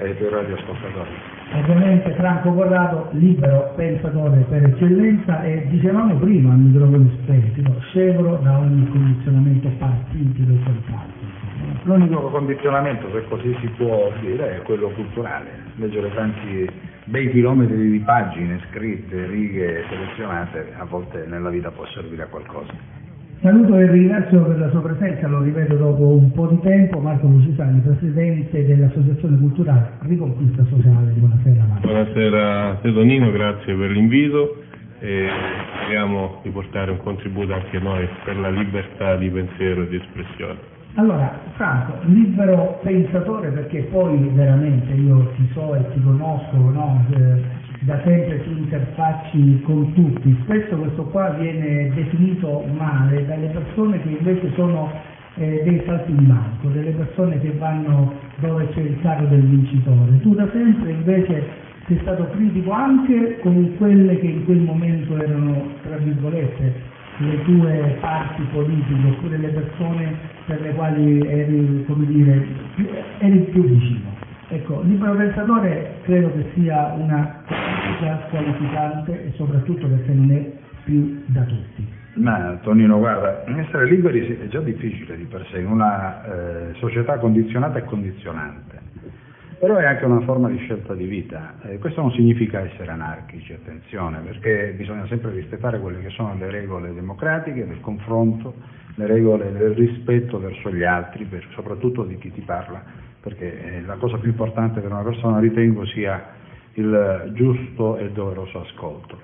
ai tuoi radioascoltatori. Ovviamente Franco Corrado, libero pensatore per eccellenza e dicevamo prima a microfoni spenti, no, scevro da ogni condizionamento partitico e quant'altro. L'unico condizionamento, se così si può dire, è quello culturale. Leggere tanti bei chilometri di pagine scritte, righe selezionate, a volte nella vita può servire a qualcosa. Saluto e ringrazio per la sua presenza, lo ripeto dopo un po' di tempo, Marco Lucisani, Presidente dell'Associazione Culturale Riconquista Sociale. Buonasera Marco. Buonasera Sedonino, grazie per l'invito e speriamo di portare un contributo anche noi per la libertà di pensiero e di espressione. Allora, Franco, libero pensatore perché poi veramente io ti so e ti conosco, no? Da sempre ti interfacci con tutti, spesso questo qua viene definito male dalle persone che invece sono eh, dei salti in banco, delle persone che vanno dove c'è il carro del vincitore. Tu da sempre invece sei stato critico anche con quelle che in quel momento erano, tra virgolette, le tue parti politiche oppure le persone per le quali eri, dire, eri più vicino. Ecco, libero pensatore credo che sia una cosa qualificante e soprattutto perché non è più da tutti. Ma Tonino, guarda, essere liberi è già difficile di per sé in una eh, società condizionata e condizionante, però è anche una forma di scelta di vita. Eh, questo non significa essere anarchici, attenzione, perché bisogna sempre rispettare quelle che sono le regole democratiche del confronto, le regole del rispetto verso gli altri, per, soprattutto di chi ti parla perché la cosa più importante per una persona ritengo sia il giusto e doveroso ascolto.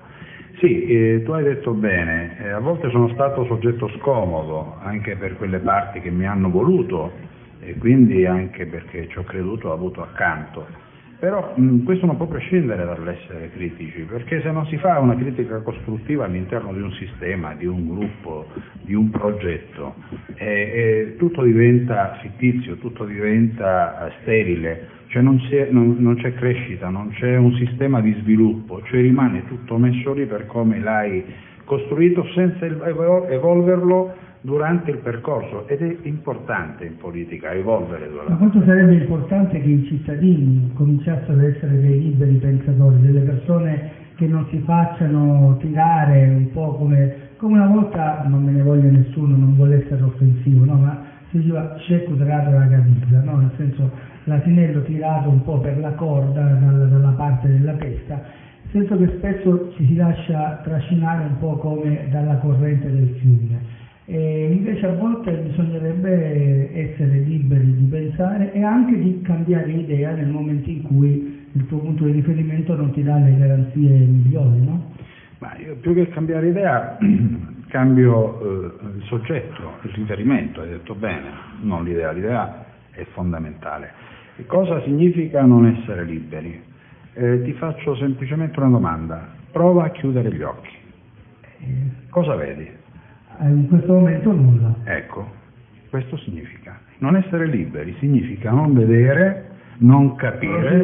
Sì, eh, tu hai detto bene, eh, a volte sono stato soggetto scomodo anche per quelle parti che mi hanno voluto e quindi anche perché ci ho creduto, ho avuto accanto però mh, questo non può prescindere dall'essere critici, perché se non si fa una critica costruttiva all'interno di un sistema, di un gruppo, di un progetto, eh, eh, tutto diventa fittizio, tutto diventa sterile, cioè non, non, non, c'è crescita, non c'è un sistema di sviluppo, cioè rimane tutto messo lì per come l'hai costruito senza evolverlo durante il percorso ed è importante in politica evolvere durante. Ma quanto sarebbe importante che i cittadini cominciassero ad essere dei liberi pensatori, delle persone che non si facciano tirare un po' come, come una volta, non me ne voglia nessuno, non vuole essere offensivo, no? ma si diceva cieco tirato la camisa, no? nel senso l'asinello tirato un po' per la corda dalla, dalla parte della testa, nel senso che spesso ci si lascia trascinare un po' come dalla corrente del fiume. E invece a volte bisognerebbe essere liberi di pensare e anche di cambiare idea nel momento in cui il tuo punto di riferimento non ti dà le garanzie migliori, no? Ma io più che cambiare idea cambio eh, il soggetto, il riferimento, hai detto bene, non l'idea, l'idea è fondamentale. E cosa significa non essere liberi? Eh, ti faccio semplicemente una domanda, prova a chiudere gli occhi. Cosa vedi? Eh, in questo momento nulla. Ecco, questo significa. Non essere liberi significa non vedere, non capire,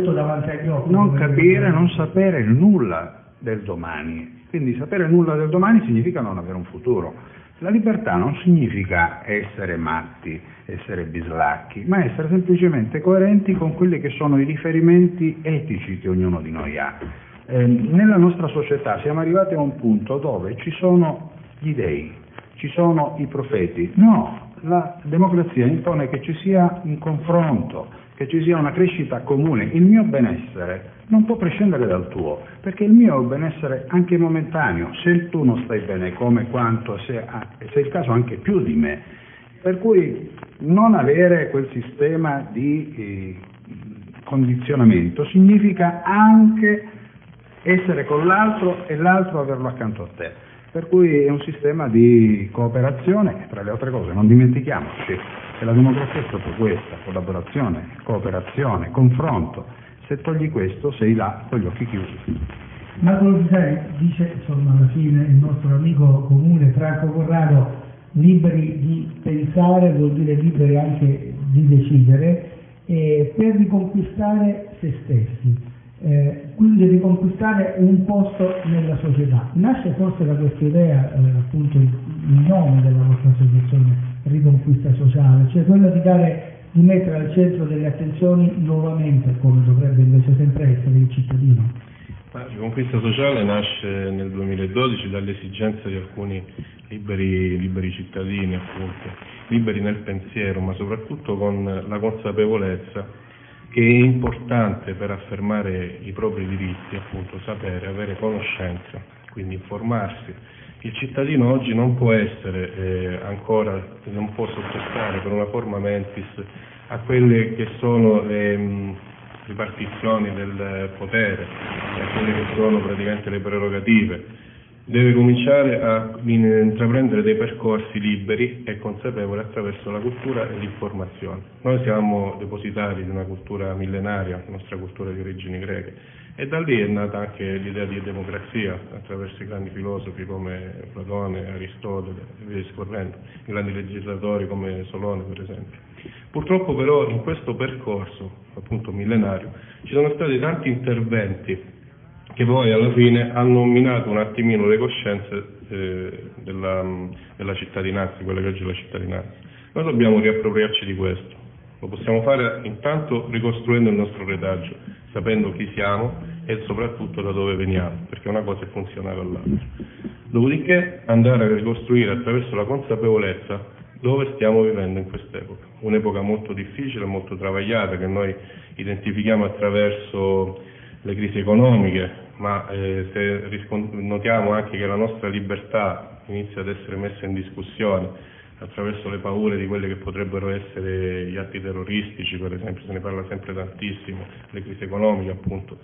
occhi, non capire, non sapere nulla del domani. Quindi sapere nulla del domani significa non avere un futuro. La libertà non significa essere matti, essere bislacchi, ma essere semplicemente coerenti con quelli che sono i riferimenti etici che ognuno di noi ha. Eh, nella nostra società siamo arrivati a un punto dove ci sono gli dei, ci sono i profeti. No, la democrazia impone che ci sia un confronto, che ci sia una crescita comune. Il mio benessere non può prescindere dal tuo, perché il mio è un benessere anche momentaneo, se tu non stai bene come quanto, se, se è il caso anche più di me. Per cui non avere quel sistema di eh, condizionamento significa anche essere con l'altro e l'altro averlo accanto a te. Per cui è un sistema di cooperazione, tra le altre cose, non dimentichiamoci che la democrazia è proprio questa, collaborazione, cooperazione, confronto. Se togli questo sei là con gli occhi chiusi. Marco Lucisari dice, insomma, alla fine il nostro amico comune Franco Corrado, liberi di pensare vuol dire liberi anche di decidere, eh, per riconquistare se stessi eh, quindi riconquistare un posto nella società. Nasce forse da questa idea, eh, appunto il, nome della vostra associazione, Riconquista Sociale, cioè quello di dare di mettere al centro delle attenzioni nuovamente, come dovrebbe invece sempre essere, il cittadino. La riconquista sociale nasce nel 2012 dall'esigenza di alcuni liberi, liberi cittadini, appunto, liberi nel pensiero, ma soprattutto con la consapevolezza che è importante per affermare i propri diritti, appunto, sapere, avere conoscenza, quindi informarsi. Il cittadino oggi non può essere eh, ancora, non può sottostare per una forma mentis a quelle che sono le mh, ripartizioni del potere, a quelle che sono praticamente le prerogative deve cominciare a intraprendere dei percorsi liberi e consapevoli attraverso la cultura e l'informazione. Noi siamo depositari di una cultura millenaria, la nostra cultura di origini greche, e da lì è nata anche l'idea di democrazia attraverso i grandi filosofi come Platone, Aristotele e via discorrendo, i grandi legislatori come Solone per esempio. Purtroppo però in questo percorso, appunto millenario, ci sono stati tanti interventi che poi alla fine hanno minato un attimino le coscienze eh, della, della, cittadinanza, quella che oggi è la cittadinanza. Noi dobbiamo riappropriarci di questo, lo possiamo fare intanto ricostruendo il nostro retaggio, sapendo chi siamo e soprattutto da dove veniamo, perché una cosa è funzionale all'altra. Dopodiché andare a ricostruire attraverso la consapevolezza dove stiamo vivendo in quest'epoca, un'epoca molto difficile, molto travagliata, che noi identifichiamo attraverso le crisi economiche, ma eh, se notiamo anche che la nostra libertà inizia ad essere messa in discussione attraverso le paure di quelli che potrebbero essere gli atti terroristici, per esempio, se ne parla sempre tantissimo, le crisi economiche appunto.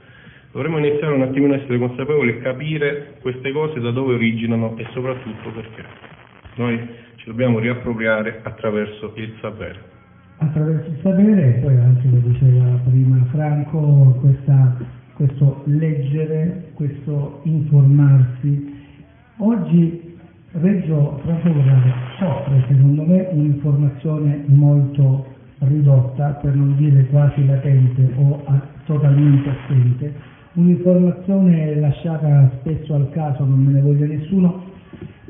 Dovremmo iniziare un attimino a essere consapevoli e capire queste cose da dove originano e soprattutto perché. Noi ci dobbiamo riappropriare attraverso il sapere. Attraverso il sapere e poi anche, lo diceva prima Franco, questa questo leggere, questo informarsi. Oggi Reggio Trafora soffre secondo me un'informazione molto ridotta, per non dire quasi latente o a, totalmente assente, un'informazione lasciata spesso al caso, non me ne voglia nessuno,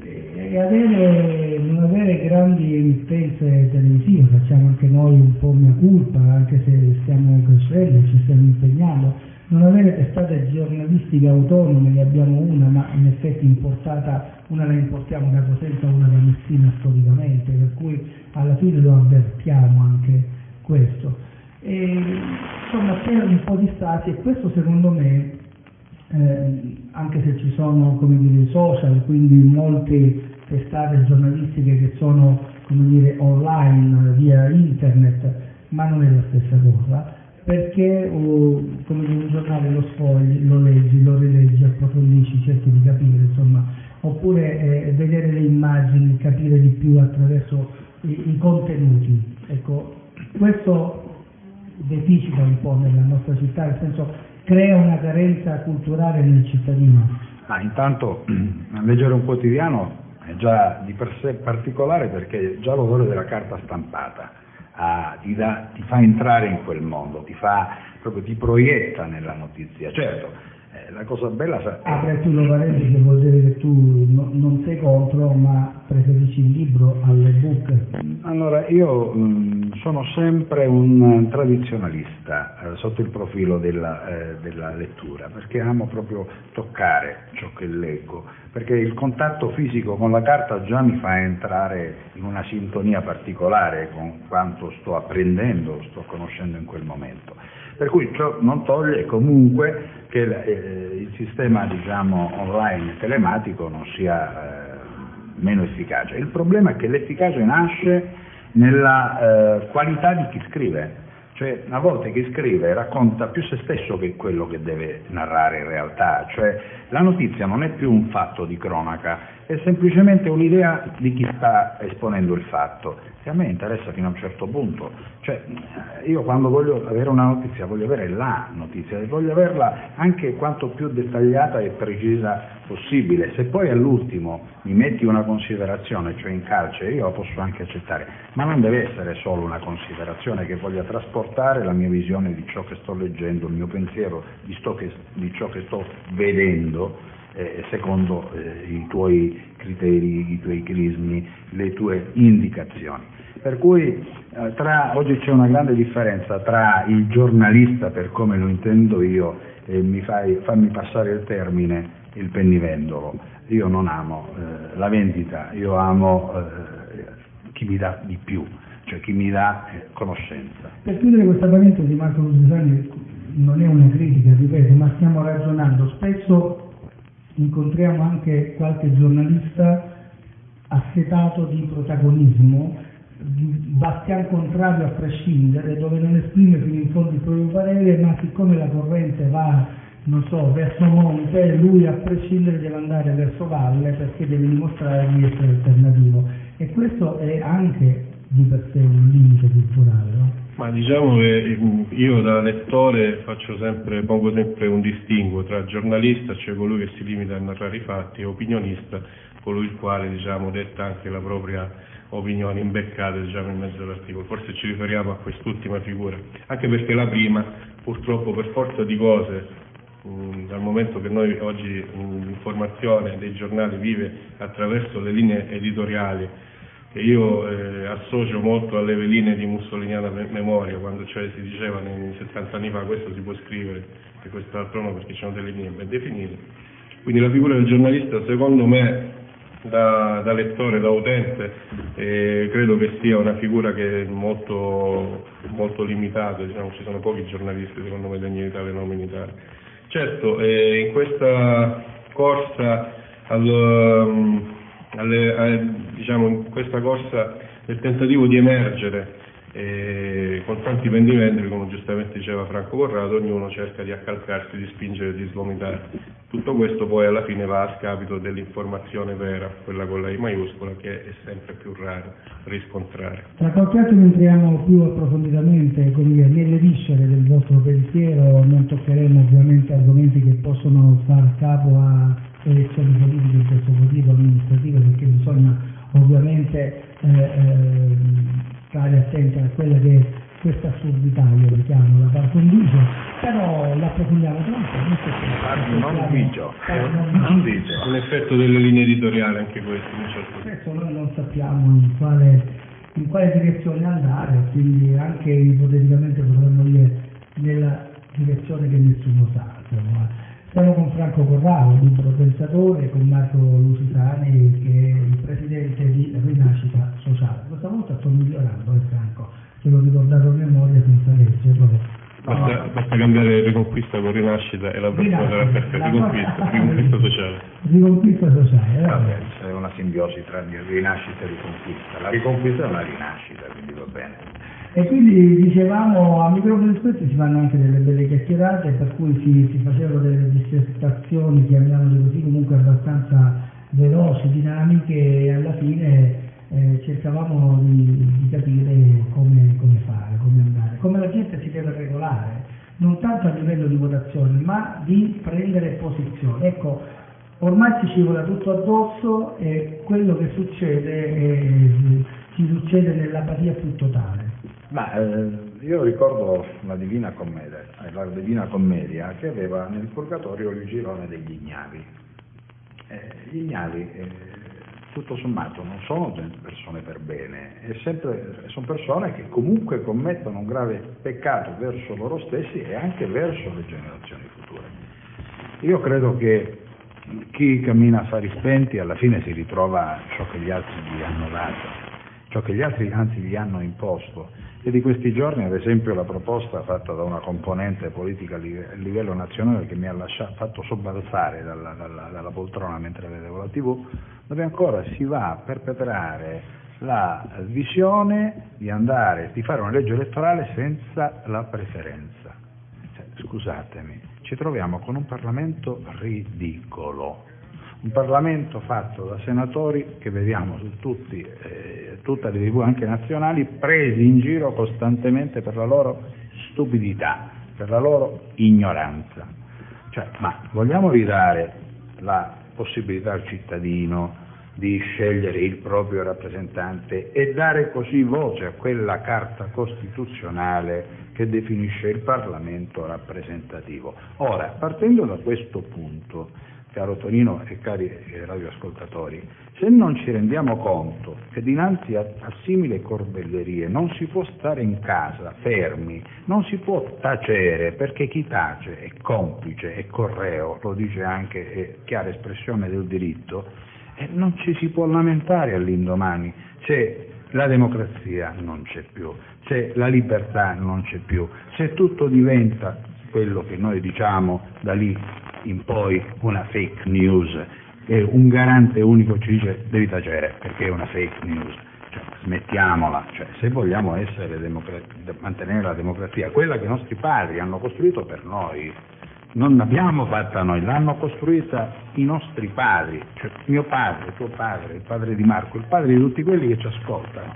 e avere, non avere grandi emittenze televisive, facciamo anche noi un po' mia colpa, anche se stiamo crescendo, ci stiamo impegnando, non avere testate giornalistiche autonome, ne abbiamo una, ma in effetti importata, una la importiamo da Cosenza, una da Messina storicamente, per cui alla fine lo avvertiamo anche questo. E, insomma c'è un po' di stati e questo secondo me, eh, anche se ci sono come dire, i social, quindi molte testate giornalistiche che sono come dire, online via internet, ma non è la stessa cosa perché uh, come in un giornale lo sfogli, lo leggi, lo rileggi, approfondisci, cerchi di capire, insomma, oppure eh, vedere le immagini, capire di più attraverso i, i contenuti. Ecco, questo deficita un po' nella nostra città, nel senso crea una carenza culturale nel cittadino. Ma intanto leggere un quotidiano è già di per sé particolare perché già l'odore della carta stampata a, ti, da, ti, fa entrare in quel mondo, ti, fa, proprio, ti proietta nella notizia. Certo, eh, la cosa bella... È... Apre tu lo parentesi che vuol dire che tu no, non sei contro, ma preferisci il libro all'ebook. Allora, io mh, sono sempre un tradizionalista eh, sotto il profilo della, eh, della lettura, perché amo proprio toccare ciò che leggo perché il contatto fisico con la carta già mi fa entrare in una sintonia particolare con quanto sto apprendendo, sto conoscendo in quel momento. Per cui ciò non toglie comunque che eh, il sistema diciamo, online telematico non sia eh, meno efficace. Il problema è che l'efficacia nasce nella eh, qualità di chi scrive. Cioè, una volta che scrive racconta più se stesso che quello che deve narrare in realtà, cioè la notizia non è più un fatto di cronaca, è semplicemente un'idea di chi sta esponendo il fatto che a me interessa fino a un certo punto. Cioè, io quando voglio avere una notizia voglio avere la notizia voglio averla anche quanto più dettagliata e precisa possibile. Se poi all'ultimo mi metti una considerazione, cioè in carcere, io la posso anche accettare, ma non deve essere solo una considerazione che voglia trasportare la mia visione di ciò che sto leggendo, il mio pensiero di, che, di ciò che sto vedendo eh, secondo eh, i tuoi criteri, i tuoi crismi, le tue indicazioni. Per cui eh, tra, oggi c'è una grande differenza tra il giornalista, per come lo intendo io, e mi fai, fammi passare il termine, il pennivendolo. Io non amo eh, la vendita, io amo eh, chi mi dà di più, cioè chi mi dà eh, conoscenza. Per chiudere questa parentesi, Marco Lusitani, non è una critica, ripeto, ma stiamo ragionando. Spesso incontriamo anche qualche giornalista assetato di protagonismo bastian contrario a prescindere, dove non esprime fino in fondo il proprio parere, ma siccome la corrente va, non so, verso monte, lui a prescindere deve andare verso valle perché deve dimostrare di essere alternativo. E questo è anche di per sé un limite culturale, no? Ma diciamo che io da lettore faccio sempre, pongo sempre un distinguo tra giornalista, cioè colui che si limita a narrare i fatti, e opinionista, colui il quale diciamo, detta anche la propria opinioni imbeccate diciamo, in mezzo all'articolo, forse ci riferiamo a quest'ultima figura, anche perché la prima purtroppo per forza di cose, dal momento che noi oggi l'informazione dei giornali vive attraverso le linee editoriali, che io eh, associo molto alle veline di mussoliniana memoria, quando cioè si diceva nei 70 anni fa questo si può scrivere e quest'altro no perché c'erano delle linee ben definite. Quindi la figura del giornalista secondo me da, da lettore, da utente, eh, credo che sia una figura che è molto, molto limitata, diciamo, ci sono pochi giornalisti secondo me degni in Italia e non in Italia. Certo, eh, in questa corsa al, um, alle, a, diciamo, in questa corsa nel tentativo di emergere e con tanti pendimenti, come giustamente diceva Franco Corrado, ognuno cerca di accalcarsi, di spingere, di svomitare. Tutto questo poi alla fine va a scapito dell'informazione vera, quella con la I maiuscola, che è sempre più rara riscontrare. Tra qualche attimo entriamo più approfonditamente dire, nelle viscere del vostro pensiero, non toccheremo ovviamente argomenti che possono far capo a elezioni politiche in questo motivo amministrativo, perché bisogna ovviamente eh, eh, stare attenti a quella che è questa assurdità, io lo chiamo la par condicio, però l'approfondiamo troppo. Non, non dicio, non dicio. Un effetto delle linee editoriali anche questo, in certo Spesso noi non sappiamo in quale, in quale direzione andare, quindi anche ipoteticamente potremmo dire nella direzione che nessuno sa. Insomma. Siamo con Franco Corrado, libro pensatore, con Marco Lusitani che è il presidente di Rinascita Sociale. Questa volta sto migliorando, eh, Franco, ce l'ho ricordato a memoria senza leggerlo. Basta, basta, cambiare riconquista con rinascita e la persona sarà perfetta, riconquista, riconquista sociale. Riconquista sociale, vabbè. C'è una simbiosi tra rinascita e riconquista. La riconquista è una rinascita, quindi va bene. E quindi dicevamo a microfoni spenti si fanno anche delle belle chiacchierate per cui si, si facevano delle dissertazioni, chiamiamole così, comunque abbastanza veloci, dinamiche e alla fine eh, cercavamo di, di capire come, come, fare, come andare, come la gente si deve regolare, non tanto a livello di votazione ma di prendere posizione. Ecco, ormai ci scivola tutto addosso e quello che succede è, ci succede nell'apatia più totale. Ma eh, io ricordo la Divina Commedia, la Divina Commedia che aveva nel purgatorio il girone degli ignavi. Eh, gli ignavi, eh, tutto sommato, non sono persone per bene, sempre, sono persone che comunque commettono un grave peccato verso loro stessi e anche verso le generazioni future. Io credo che chi cammina a fari spenti alla fine si ritrova ciò che gli altri gli hanno dato, ciò che gli altri anzi gli hanno imposto e di questi giorni, ad esempio, la proposta fatta da una componente politica a livello nazionale che mi ha lasciato, fatto sobbalzare dalla, dalla, dalla, poltrona mentre vedevo la TV, dove ancora si va a perpetrare la visione di andare, di fare una legge elettorale senza la preferenza. Cioè, scusatemi, ci troviamo con un Parlamento ridicolo un Parlamento fatto da senatori che vediamo su tutti, eh, tutte le tv anche nazionali, presi in giro costantemente per la loro stupidità, per la loro ignoranza. Cioè, ma vogliamo ridare la possibilità al cittadino di scegliere il proprio rappresentante e dare così voce a quella carta costituzionale che definisce il Parlamento rappresentativo. Ora, partendo da questo punto, caro Tonino e cari radioascoltatori, se non ci rendiamo conto che dinanzi a, a simili corbellerie non si può stare in casa fermi, non si può tacere, perché chi tace è complice, è correo, lo dice anche è chiara espressione del diritto, e non ci si può lamentare all'indomani se la democrazia non c'è più, se la libertà non c'è più, se tutto diventa quello che noi diciamo da lì in poi una fake news e un garante unico ci dice devi tacere perché è una fake news. Cioè, smettiamola, cioè, se vogliamo mantenere la democrazia, quella che i nostri padri hanno costruito per noi, non l'abbiamo fatta noi, l'hanno costruita i nostri padri, cioè mio padre, tuo padre, il padre di Marco, il padre di tutti quelli che ci ascoltano,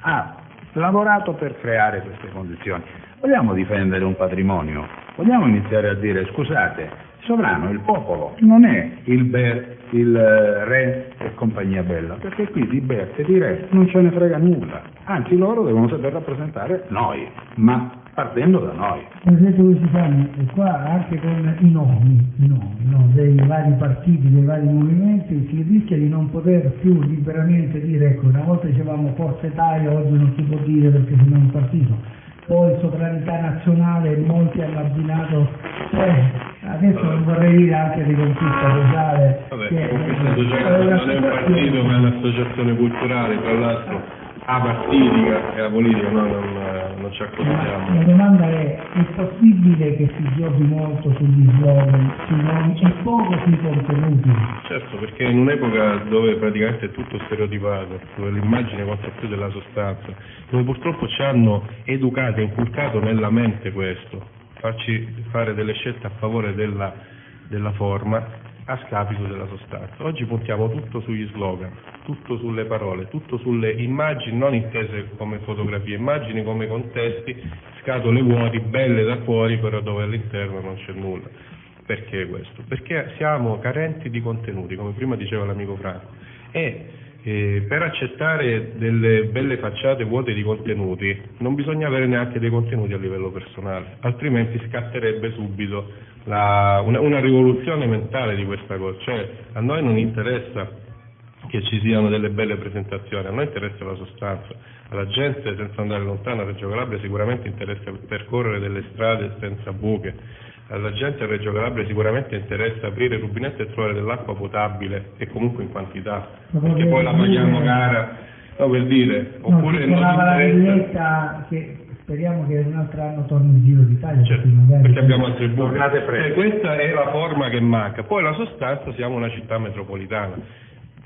ha lavorato per creare queste condizioni. Vogliamo difendere un patrimonio? Vogliamo iniziare a dire scusate, sovrano, il popolo, non è il, ber, il eh, re e compagnia bella, perché qui di ber e di re non ce ne frega nulla, anzi loro devono saper rappresentare noi, ma partendo da noi. Presidente Lusitano, e qua anche con i nomi, i nomi no, dei vari partiti, dei vari movimenti, si rischia di non poter più liberamente dire, ecco, una volta dicevamo Forza Italia, oggi non si può dire perché siamo un partito, poi sovranità nazionale, molti hanno abbinato, cioè, adesso non vorrei dire anche di conquista sociale. Vabbè, che conquista sociale non è un partito ma è un'associazione culturale, tra l'altro apartitica e la politica noi non, non ci accorgiamo. La domanda è, è possibile che si giochi molto sugli slogan, sui nomi e poco sui contenuti? Certo, perché in un'epoca dove praticamente è tutto stereotipato, dove l'immagine conta più della sostanza, dove purtroppo ci hanno educato e inculcato nella mente questo, farci fare delle scelte a favore della, della forma a scapito della sostanza. Oggi puntiamo tutto sugli slogan, tutto sulle parole, tutto sulle immagini non intese come fotografie, immagini come contesti, scatole vuoti, belle da fuori, però dove all'interno non c'è nulla. Perché questo? Perché siamo carenti di contenuti, come prima diceva l'amico Franco, e eh, per accettare delle belle facciate vuote di contenuti non bisogna avere neanche dei contenuti a livello personale, altrimenti scatterebbe subito la, una, una, rivoluzione mentale di questa cosa, cioè a noi non interessa che ci siano delle belle presentazioni, a noi interessa la sostanza, alla gente senza andare lontano a Reggio Calabria sicuramente interessa percorrere delle strade senza buche, alla gente a Reggio Calabria sicuramente interessa aprire il rubinetto e trovare dell'acqua potabile e comunque in quantità, perché poi la paghiamo cara, no per dire, oppure no, non interessa... che speriamo che un altro anno torni in Giro d'Italia. Certo, perché, perché abbiamo altre buche. Eh, questa è la forma che manca. Poi la sostanza siamo una città metropolitana.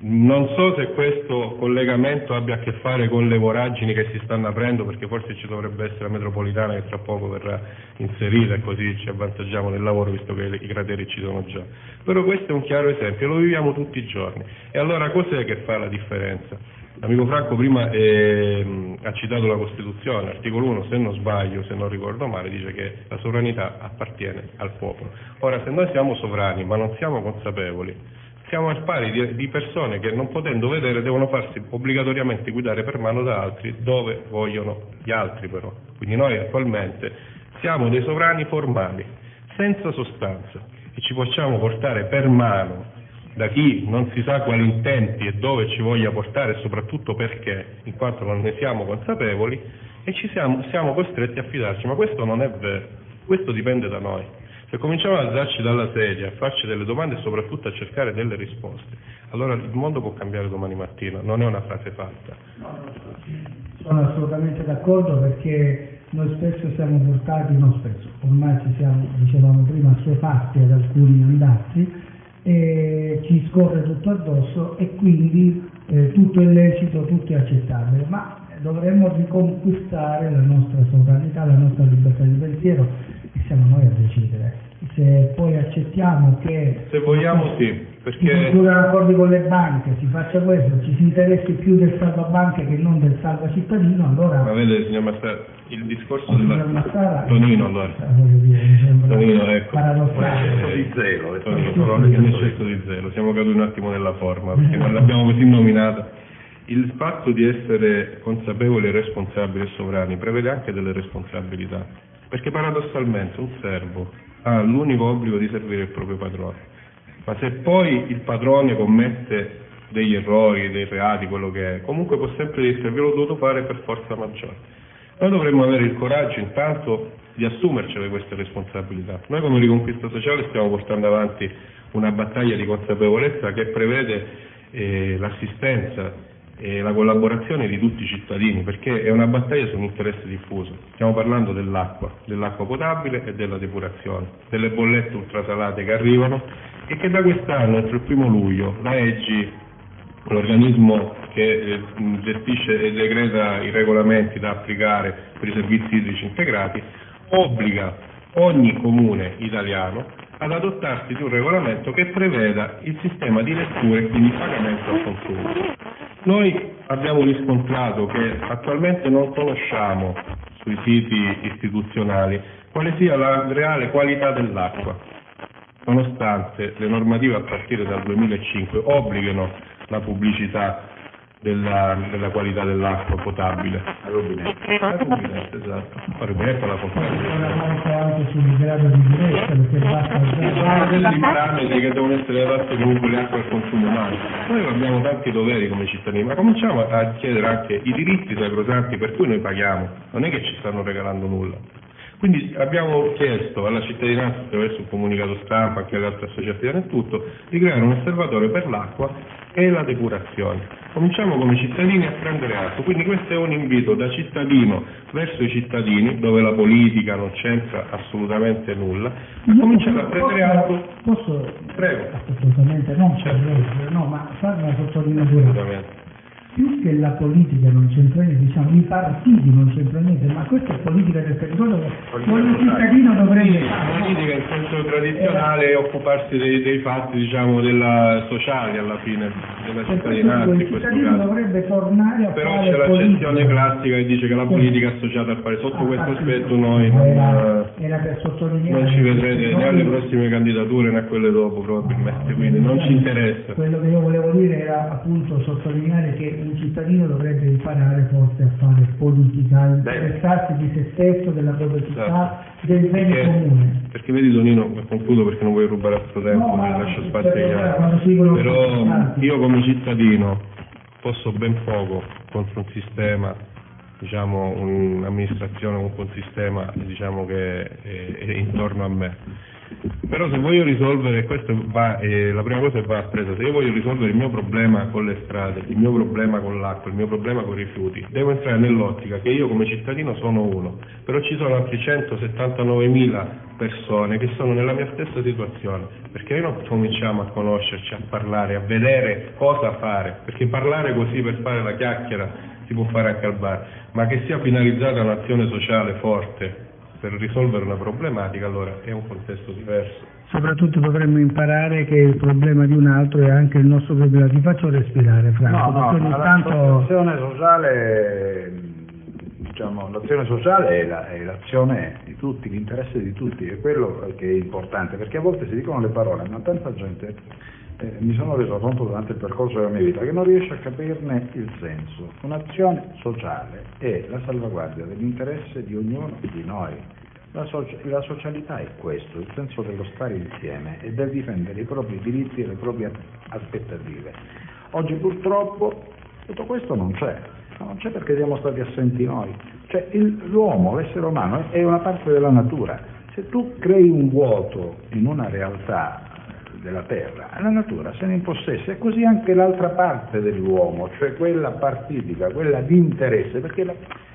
Non so se questo collegamento abbia a che fare con le voragini che si stanno aprendo, perché forse ci dovrebbe essere la metropolitana che tra poco verrà inserita e così ci avvantaggiamo nel lavoro visto che i crateri ci sono già. Però questo è un chiaro esempio, lo viviamo tutti i giorni. E allora cos'è che fa la differenza? L'amico Franco prima eh, ha citato la Costituzione, articolo 1, se non sbaglio, se non ricordo male, dice che la sovranità appartiene al popolo. Ora, se noi siamo sovrani ma non siamo consapevoli, siamo al pari di, di persone che non potendo vedere devono farsi obbligatoriamente guidare per mano da altri dove vogliono gli altri però. Quindi noi attualmente siamo dei sovrani formali, senza sostanza e ci facciamo portare per mano da chi non si sa quali intenti e dove ci voglia portare e soprattutto perché, in quanto non ne siamo consapevoli, e ci siamo, siamo costretti a fidarci, ma questo non è vero, questo dipende da noi. Se cominciamo ad alzarci dalla sedia, a farci delle domande e soprattutto a cercare delle risposte, allora il mondo può cambiare domani mattina, non è una frase fatta. Sono assolutamente d'accordo perché noi spesso siamo portati, non spesso, ormai ci siamo, dicevamo prima, assuefatti ad alcuni andazzi eh, ci scorre tutto addosso e quindi eh, tutto è lecito, tutto è accettabile, ma dovremmo riconquistare la nostra sovranità, la nostra libertà di pensiero. e siamo noi a decidere. Se poi accettiamo che... Se vogliamo sì, perché... Si concludano accordi con le banche, si faccia questo, ci si interessi più del salva banche che non del salva cittadino, allora... Ma vede signor Massara, il discorso della... Massara, Tonino allora. Tonino, ecco. Paradossale. di zelo, Tonino, un eccesso di zelo, siamo caduti un attimo nella forma, perché non l'abbiamo così nominata. Il fatto di essere consapevoli e responsabili e sovrani prevede anche delle responsabilità, perché paradossalmente un servo ha l'unico obbligo di servire il proprio padrone ma se poi il padrone commette degli errori, dei reati, quello che è, comunque può sempre dire ve l'ho dovuto fare per forza maggiore. Noi dovremmo avere il coraggio intanto di assumercele queste responsabilità. Noi come Riconquista Sociale stiamo portando avanti una battaglia di consapevolezza che prevede eh, l'assistenza e la collaborazione di tutti i cittadini, perché è una battaglia su un interesse diffuso. Stiamo parlando dell'acqua, dell'acqua potabile e della depurazione, delle bollette ultrasalate che arrivano e che da quest'anno, entro il primo luglio, la EGI, l'organismo che eh, gestisce e decreta i regolamenti da applicare per i servizi idrici integrati, obbliga ogni comune italiano ad adottarsi di un regolamento che preveda il sistema di lettura e quindi pagamento al consumo. Noi abbiamo riscontrato che attualmente non conosciamo sui siti istituzionali quale sia la reale qualità dell'acqua, nonostante le normative a partire dal 2005 obblighino la pubblicità della, della qualità dell'acqua potabile. Rubinetta, esatto. La molto anche sul grado di durezza, perché basta Sono dei parametri che devono essere adatti comunque le acque al consumo umano. Noi abbiamo tanti doveri come cittadini, ma cominciamo a chiedere anche i diritti sacrosanti per cui noi paghiamo, non è che ci stanno regalando nulla. Quindi abbiamo chiesto alla cittadinanza, attraverso un comunicato stampa, anche alle altre associazioni e tutto, di creare un osservatorio per l'acqua e la depurazione. Cominciamo come cittadini a prendere atto, quindi questo è un invito da cittadino verso i cittadini, dove la politica non c'entra assolutamente nulla, a cominciare a prendere atto. Posso? Prego. Assolutamente, non c'è no, ma fare una sottolineatura. Più che la politica non c'entra niente, diciamo i partiti non c'entra niente, ma questa è politica del territorio che ogni cittadino dovrebbe La fare. politica in senso tradizionale è occuparsi dei, dei fatti diciamo della sociali alla fine, della cittadinanza in il questo cittadino caso. dovrebbe tornare a Però fare c'è l'accezione classica che dice che la Sì. politica è associata al fare. Sotto Ah, questo aspetto noi non, era, era per sottolineare non ci vedrete né alle prossime candidature né a quelle dopo probabilmente, quindi non ci interessa. Quello che io volevo dire era appunto sottolineare che un cittadino dovrebbe imparare forse a fare politica, a interessarsi di se stesso, della propria città, Esatto. del bene Perché, comune. perché vedi Tonino, concludo perché non voglio rubare altro tempo, No, lascio spazio agli altri. Però io come cittadino posso ben poco contro un sistema, diciamo un'amministrazione, comunque un sistema diciamo, che è, è intorno a me. Però se voglio risolvere, questo va, eh, la prima cosa va presa, se io voglio risolvere il mio problema con le strade, il mio problema con l'acqua, il mio problema con i rifiuti, devo entrare nell'ottica che io come cittadino sono uno, però ci sono altri 179 mila persone che sono nella mia stessa situazione, perché noi non cominciamo a conoscerci, a parlare, a vedere cosa fare, perché parlare così per fare la chiacchiera si può fare anche al bar, ma che sia finalizzata un'azione sociale forte per risolvere una problematica, allora è un contesto diverso. Soprattutto dovremmo imparare che il problema di un altro è anche il nostro problema. Ti faccio respirare, Franco, No, no, perché ogni ma tanto... l'azione sociale, diciamo, l'azione sociale è, la- è l'azione di tutti, l'interesse di tutti, è quello che è importante, perché a volte si dicono le parole, ma tanta gente, eh, mi sono reso conto durante il percorso della mia vita, che non riesce a capirne il senso. Un'azione sociale è la salvaguardia dell'interesse di ognuno di noi. La, socia- la socialità è questo, il senso dello stare insieme e del difendere i propri diritti e le proprie aspettative. Oggi purtroppo tutto questo non c'è, non c'è perché siamo stati assenti noi. Cioè il- l'uomo, l'essere umano è una parte della natura. Se tu crei un vuoto in una realtà della terra, la natura se ne impossessa e così anche l'altra parte dell'uomo, cioè quella partitica, quella di interesse, perché la-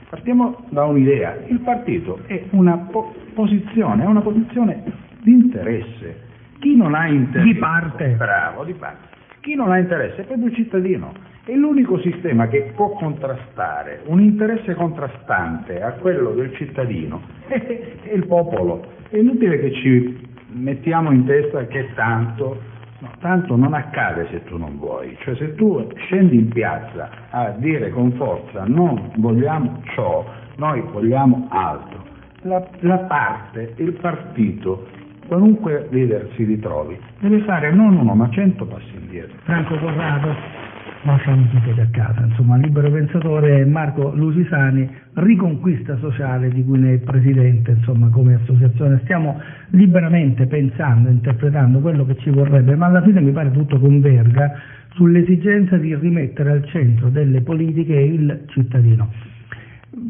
partiamo da un'idea, il partito è una po- posizione, è una posizione di interesse. Chi non ha interesse, Di parte. bravo, di parte. Chi non ha interesse è proprio il cittadino. È l'unico sistema che può contrastare un interesse contrastante a quello del cittadino è il popolo. È inutile che ci mettiamo in testa che tanto, no, tanto non accade se tu non vuoi. Cioè se tu scendi in piazza a dire con forza non vogliamo ciò, noi vogliamo altro, la, la parte, il partito, qualunque leader si ritrovi, deve fare non uno ma cento passi indietro. Franco Corrado, lasciamo tutti a casa. Insomma, libero pensatore Marco Lusisani, riconquista sociale di cui ne è presidente, insomma, come associazione. Stiamo liberamente pensando, interpretando quello che ci vorrebbe, ma alla fine mi pare tutto converga sull'esigenza di rimettere al centro delle politiche il cittadino.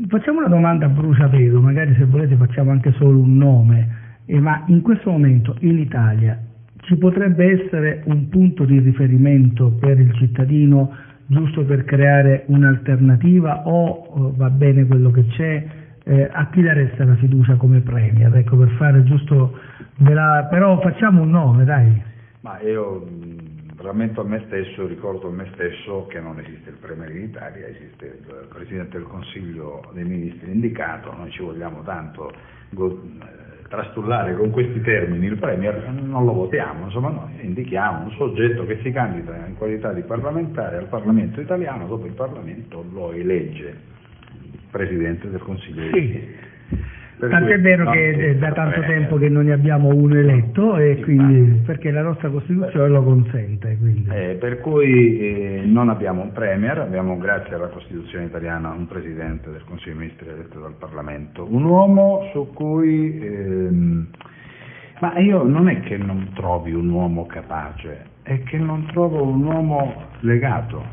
Facciamo una domanda a bruciapelo, magari se volete facciamo anche solo un nome, eh, ma in questo momento in Italia ci potrebbe essere un punto di riferimento per il cittadino giusto per creare un'alternativa o va bene quello che c'è? Eh, a chi dareste la fiducia come premier? Ecco, per fare giusto, la... però facciamo un nome, dai. Ma io rammento a me stesso, ricordo a me stesso che non esiste il Premier in Italia, esiste il Presidente del Consiglio dei Ministri indicato, noi ci vogliamo tanto trastullare con questi termini il Premier, non lo votiamo, insomma noi indichiamo un soggetto che si candida in qualità di parlamentare al Parlamento italiano, dopo il Parlamento lo elegge Presidente del Consiglio Ministri. Tant'è vero che è da tanto tempo che non ne abbiamo uno eletto e quindi, perché la nostra Costituzione lo consente. Eh, per cui eh, non abbiamo un Premier, abbiamo grazie alla Costituzione italiana un Presidente del Consiglio dei Ministri eletto dal Parlamento, un uomo su cui... Ehm, ma io non è che non trovi un uomo capace, è che non trovo un uomo legato,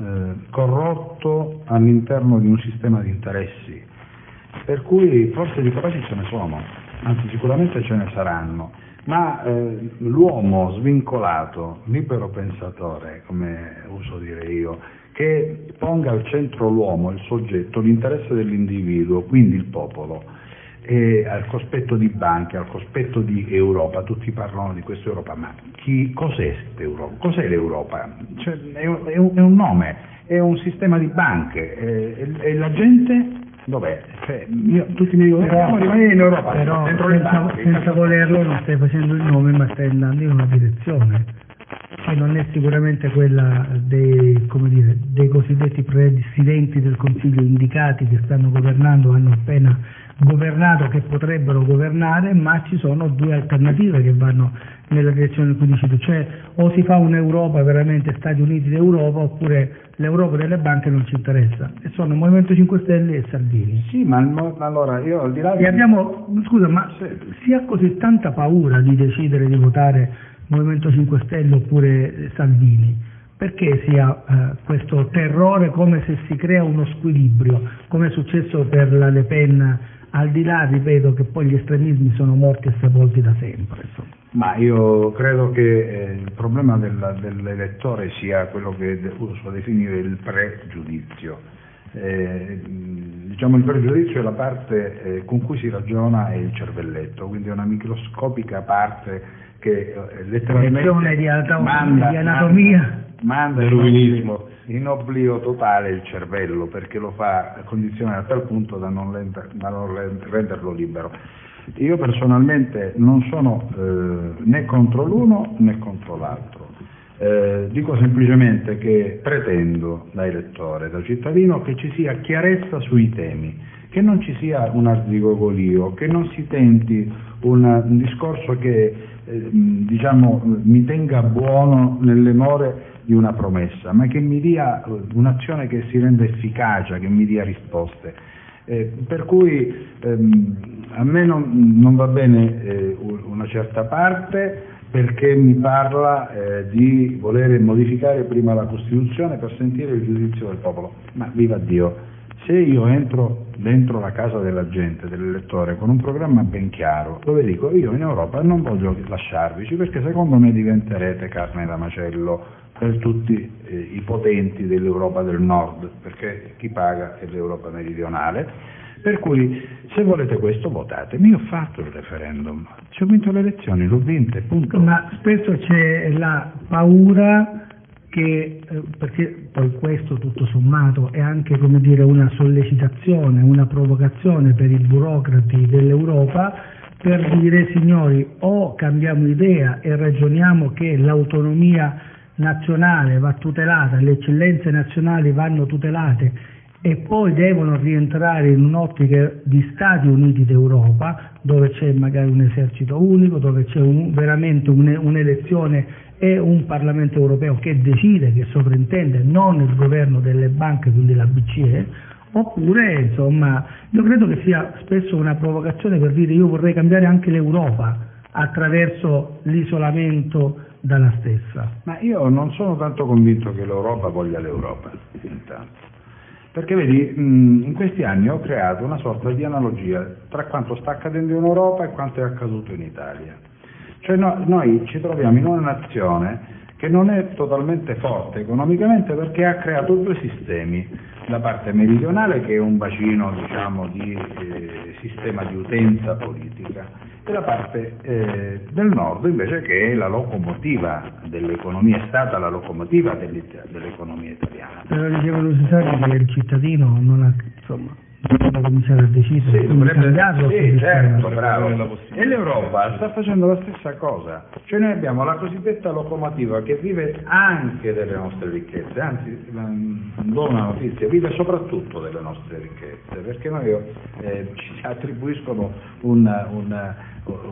eh, corrotto all'interno di un sistema di interessi per cui forse di capaci ce ne sono, anzi sicuramente ce ne saranno, ma eh, l'uomo svincolato, libero pensatore, come uso dire io, che ponga al centro l'uomo, il soggetto, l'interesse dell'individuo, quindi il popolo, e al cospetto di banche, al cospetto di Europa, tutti parlano di questa Europa, ma chi, cos'è? Cos'è l'Europa? Cioè, è, un, è, un, nome, è un sistema di banche e la gente dov'è? Cioè, io, tutti mi dicono però, rimanere in Europa, però senza, senza volerlo non stai facendo il nome ma stai andando in una direzione. Che non è sicuramente quella dei, dire, dei cosiddetti presidenti del Consiglio indicati che stanno governando, hanno appena governato, che potrebbero governare, ma ci sono due alternative che vanno nella direzione in cui dici tu, cioè o si fa un'Europa veramente Stati Uniti d'Europa oppure l'Europa delle banche non ci interessa e sono Movimento 5 Stelle e Salvini. Sì, ma allora io al di là di... E abbiamo, scusa, ma si ha così tanta paura di decidere di votare Movimento 5 Stelle oppure Salvini? Perché si ha eh, questo terrore come se si crea uno squilibrio, come è successo per la Le Pen, al di là, ripeto, che poi gli estremismi sono morti e sepolti da sempre. Insomma. Ma io credo che eh, il problema del, dell'elettore sia quello che uso definire il pregiudizio. Eh, diciamo il pregiudizio è la parte eh, con cui si ragiona è il cervelletto, quindi è una microscopica parte che eh, letteralmente di, manda, di anatomia manda, manda in, in oblio totale il cervello perché lo fa condizionare a tal punto da non, da non renderlo libero. Io personalmente non sono eh, né contro l'uno né contro l'altro. Eh, dico semplicemente che pretendo da elettore, da cittadino, che ci sia chiarezza sui temi, che non ci sia un arzigogolio, che non si tenti un, un discorso che eh, diciamo, mi tenga buono nelle more di una promessa, ma che mi dia un'azione che si renda efficace, che mi dia risposte. Eh, per cui ehm, a me non, non va bene eh, una certa parte perché mi parla eh, di voler modificare prima la Costituzione per sentire il giudizio del popolo. Ma viva Dio, se io entro dentro la casa della gente, dell'elettore, con un programma ben chiaro, dove dico io in Europa non voglio lasciarvici perché secondo me diventerete carne da macello per tutti eh, i potenti dell'Europa del Nord, perché chi paga è l'Europa meridionale. Per cui se volete questo votate. Io ho fatto il referendum, ci ho vinto le elezioni, l'ho vinte, punto. Ma spesso c'è la paura che, eh, perché poi questo tutto sommato è anche come dire, una sollecitazione, una provocazione per i burocrati dell'Europa per dire signori o cambiamo idea e ragioniamo che l'autonomia nazionale va tutelata, le eccellenze nazionali vanno tutelate e poi devono rientrare in un'ottica di Stati Uniti d'Europa dove c'è magari un esercito unico, dove c'è un, veramente un'elezione e un Parlamento europeo che decide, che sovrintende, non il governo delle banche, quindi la BCE, oppure insomma io credo che sia spesso una provocazione per dire io vorrei cambiare anche l'Europa attraverso l'isolamento dalla stessa. Ma io non sono tanto convinto che l'Europa voglia l'Europa, intanto. Perché vedi, in questi anni ho creato una sorta di analogia tra quanto sta accadendo in Europa e quanto è accaduto in Italia. Cioè no, noi ci troviamo in una nazione che non è totalmente forte economicamente perché ha creato due sistemi, la parte meridionale che è un bacino diciamo, di eh, sistema di utenza politica e la parte eh, del nord invece che è la locomotiva dell'economia, è stata la locomotiva dell'economia italiana. Però diceva Lusitano che il cittadino non ha, insomma, dovrebbe cominciare a decidere sì, dovrebbe, cambiarlo sì, certo, bravo. e l'Europa sta facendo la stessa cosa cioè noi abbiamo la cosiddetta locomotiva che vive anche delle nostre ricchezze anzi do una notizia vive soprattutto delle nostre ricchezze perché noi eh, ci attribuiscono un, un,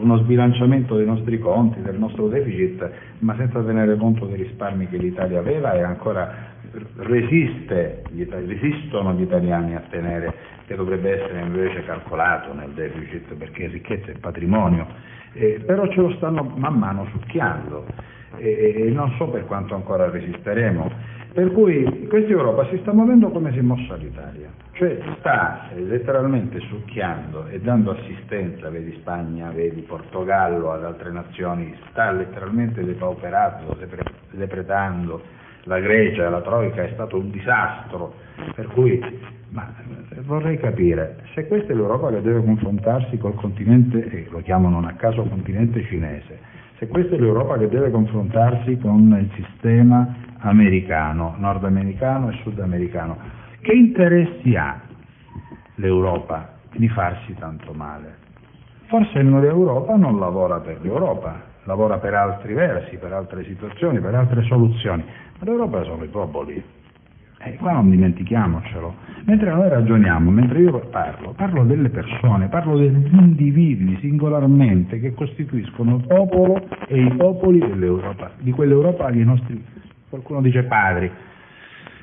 uno sbilanciamento dei nostri conti del nostro deficit ma senza tenere conto dei risparmi che l'Italia aveva e ancora resiste, resistono gli italiani a tenere, che dovrebbe essere invece calcolato nel deficit perché ricchezza è patrimonio, eh, però ce lo stanno man mano succhiando. E, e non so per quanto ancora resisteremo. Per cui questa Europa si sta muovendo come si è mossa l'Italia, cioè sta letteralmente succhiando e dando assistenza, vedi Spagna, vedi Portogallo, ad altre nazioni, sta letteralmente depauperando, depredando la Grecia, la Troica è stato un disastro, per cui ma, vorrei capire, se questa è l'Europa che deve confrontarsi col continente, e lo chiamano non a caso continente cinese, se questa è l'Europa che deve confrontarsi con il sistema americano, nordamericano e sudamericano, che interessi ha l'Europa di farsi tanto male? Forse l'Europa non lavora per l'Europa, lavora per altri versi, per altre situazioni, per altre soluzioni. Ma l'Europa sono i popoli. E qua non dimentichiamocelo. Mentre noi ragioniamo, mentre io parlo, parlo delle persone, parlo degli individui singolarmente che costituiscono il popolo e i popoli dell'Europa, di quell'Europa che i nostri, qualcuno dice padri.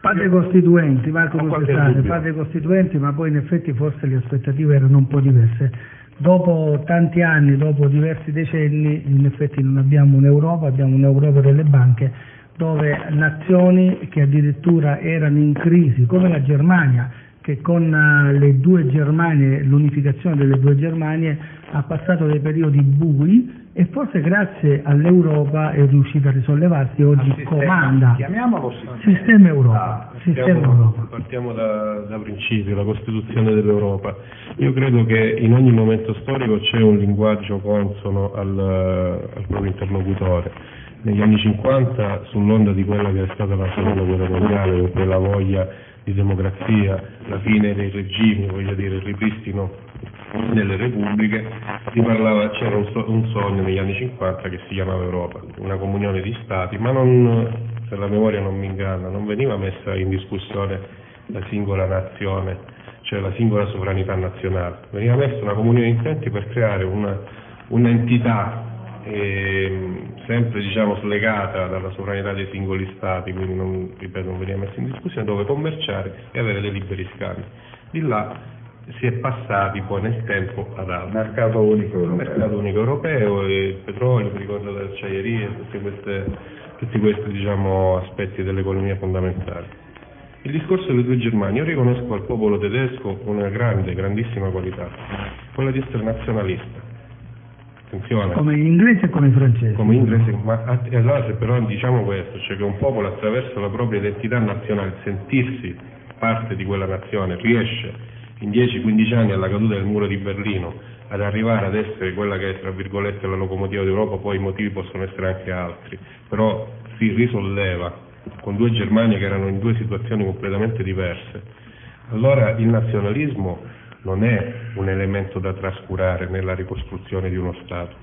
Padri costituenti, Marco Costantale, padri costituenti, ma poi in effetti forse le aspettative erano un po' diverse. Dopo tanti anni, dopo diversi decenni, in effetti non abbiamo un'Europa, abbiamo un'Europa delle banche dove nazioni che addirittura erano in crisi, come la Germania, che con eh, le due Germanie, l'unificazione delle due Germanie ha passato dei periodi bui e forse grazie all'Europa è riuscita a risollevarsi e oggi sistema, comanda. Chiamiamolo sistema, sistema Europa. Ah, sistema partiamo, Europa. partiamo da, da principio, la Costituzione dell'Europa. Io credo che in ogni momento storico c'è un linguaggio consono al, al proprio interlocutore negli anni 50 sull'onda di quella che è stata la seconda guerra mondiale, quella voglia di democrazia, la fine dei regimi, voglio dire il ripristino delle repubbliche, parlava, c'era un, so, un, sogno negli anni 50 che si chiamava Europa, una comunione di stati, ma non, se la memoria non mi inganna, non veniva messa in discussione la singola nazione, cioè la singola sovranità nazionale, veniva messa una comunione di intenti per creare una, un'entità eh, sempre diciamo, slegata dalla sovranità dei singoli stati, quindi non, ripeto, non veniva messa in discussione, dove commerciare e avere dei liberi scambi. Di là si è passati poi nel tempo ad altro. Mercato unico europeo. Mercato unico europeo, il petrolio, mi ricordo le acciaierie, tutti questi, tutti questi diciamo, aspetti dell'economia fondamentali. Il discorso delle due Germanie, io riconosco al popolo tedesco una grande, grandissima qualità, quella di essere nazionalista Attenzione. Come in inglese e come in francese. Come in inglese, ma allora se però diciamo questo, cioè che un popolo attraverso la propria identità nazionale, sentirsi parte di quella nazione, riesce in 10-15 anni alla caduta del muro di Berlino ad arrivare ad essere quella che è tra virgolette la locomotiva d'Europa, poi i motivi possono essere anche altri, però si risolleva con due Germanie che erano in due situazioni completamente diverse. Allora il nazionalismo non è un elemento da trascurare nella ricostruzione di uno Stato.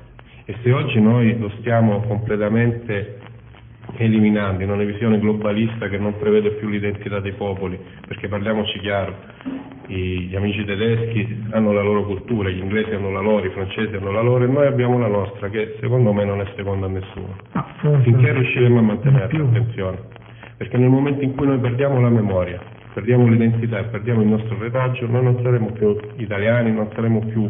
E se oggi noi lo stiamo completamente eliminando in una visione globalista che non prevede più l'identità dei popoli, perché parliamoci chiaro, gli amici tedeschi hanno la loro cultura, gli inglesi hanno la loro, i francesi hanno la loro e noi abbiamo la nostra che secondo me non è seconda a nessuno. Ah, Finché riusciremo a mantenere attenzione, perché nel momento in cui noi perdiamo la memoria, perdiamo l'identità e perdiamo il nostro retaggio, noi non saremo più italiani, non saremo più...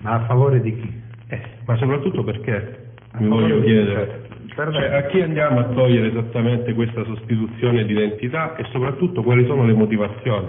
Ma a favore di chi? Eh, ma soprattutto perché, mi voglio chiedere, cioè, a chi andiamo a togliere esattamente questa sostituzione di identità e soprattutto quali sono le motivazioni?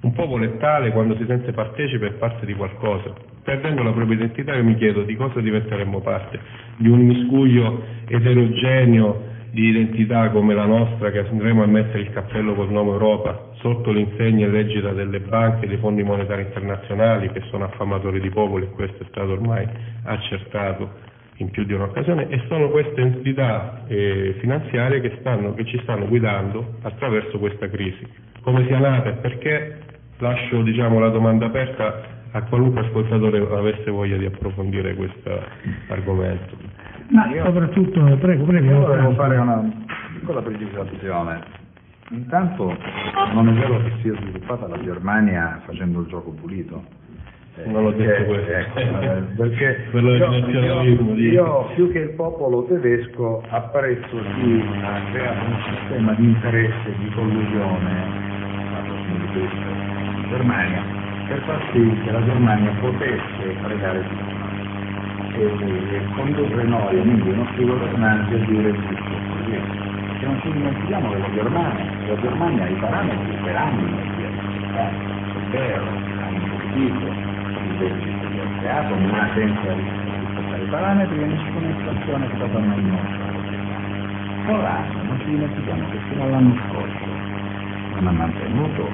Un popolo è tale quando si sente partecipe e parte di qualcosa. Perdendo la propria identità io mi chiedo di cosa diventeremmo parte? Di un miscuglio eterogeneo di identità come la nostra che andremo a mettere il cappello col nome Europa sotto l'insegna illegita delle banche e dei fondi monetari internazionali che sono affamatori di popoli e questo è stato ormai accertato in più di un'occasione e sono queste entità eh, finanziarie che, stanno, che, ci stanno guidando attraverso questa crisi. Come sia nata e perché lascio diciamo, la domanda aperta a qualunque ascoltatore avesse voglia di approfondire questo argomento. Ma soprattutto, prego, prego. Io volevo fare una piccola precisazione. Intanto non è vero che sia sviluppata la Germania facendo il gioco pulito non l'ho detto questo. Ecco, eh, perché per io, io, io, più che il popolo tedesco apprezzo chi ha creato un sistema di interesse, di collusione in Germania per far sì che la Germania potesse fregare tutto e, e condurre noi, quindi i nostri governanti a dire il così. Che non ci dimentichiamo che la Germania, la Germania ha i parametri per anni, eh, è vero, ha investito, deficit che ha creato, ma senza rispettare i parametri e nessuna inflazione è stata mai nostra. Ora non ci dimentichiamo che fino all'anno scorso non ha mantenuto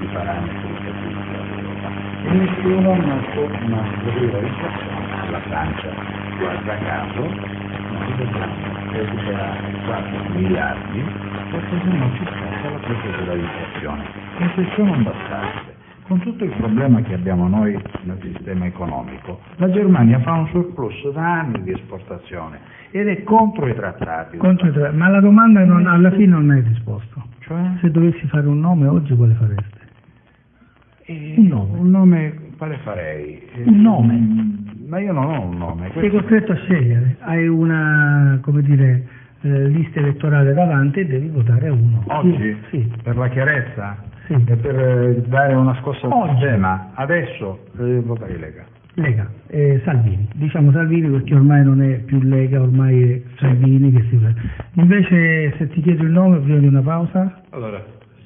i parametri statistici dell'Europa e nessuno ha messo una alla Francia. Guarda caso, noi dobbiamo recuperare 4 miliardi perché se no ci scappa la procedura di inflazione. E se ciò non bastasse, con tutto il problema che abbiamo noi nel sistema economico, la Germania fa un surplus da anni di esportazione ed è contro i trattati. Contro i trattati. Ma la domanda non, alla fine non hai risposto. Cioè? Se dovessi fare un nome oggi quale fareste? Un nome. Un nome quale farei? Un nome. Ma io non ho un nome. Sei costretto a scegliere, hai una, come dire, eh, lista elettorale davanti e devi votare uno. Oggi? Sì. Per la chiarezza? Sì. E per eh, dare una scossa al Oggi. sistema, adesso eh, voterei Lega. Lega, eh, Salvini, diciamo Salvini perché ormai non è più Lega, ormai è Salvini che si Invece se ti chiedo il nome prima di una pausa? Allora,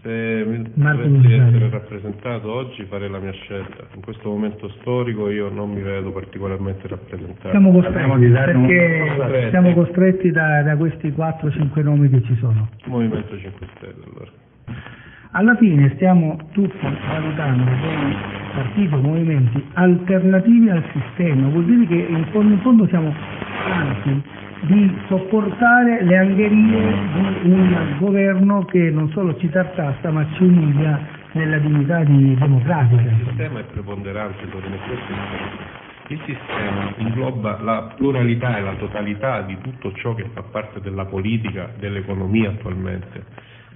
se dovessi essere rappresentato oggi farei la mia scelta. In questo momento storico io non mi vedo particolarmente rappresentato. Siamo costretti, perché Costretti. siamo costretti da, da questi 4-5 nomi che ci sono. Movimento 5 Stelle allora. Alla fine stiamo tutti valutando dei partiti o movimenti alternativi al sistema, vuol dire che in fondo, in fondo siamo stanchi di sopportare le angherie di un governo che non ci ci tartassa ma ci umilia nella dignità di democratica. Il sistema è preponderante, il punto. Il sistema ingloba la pluralità e la totalità di tutto ciò che fa parte della politica, dell'economia attualmente.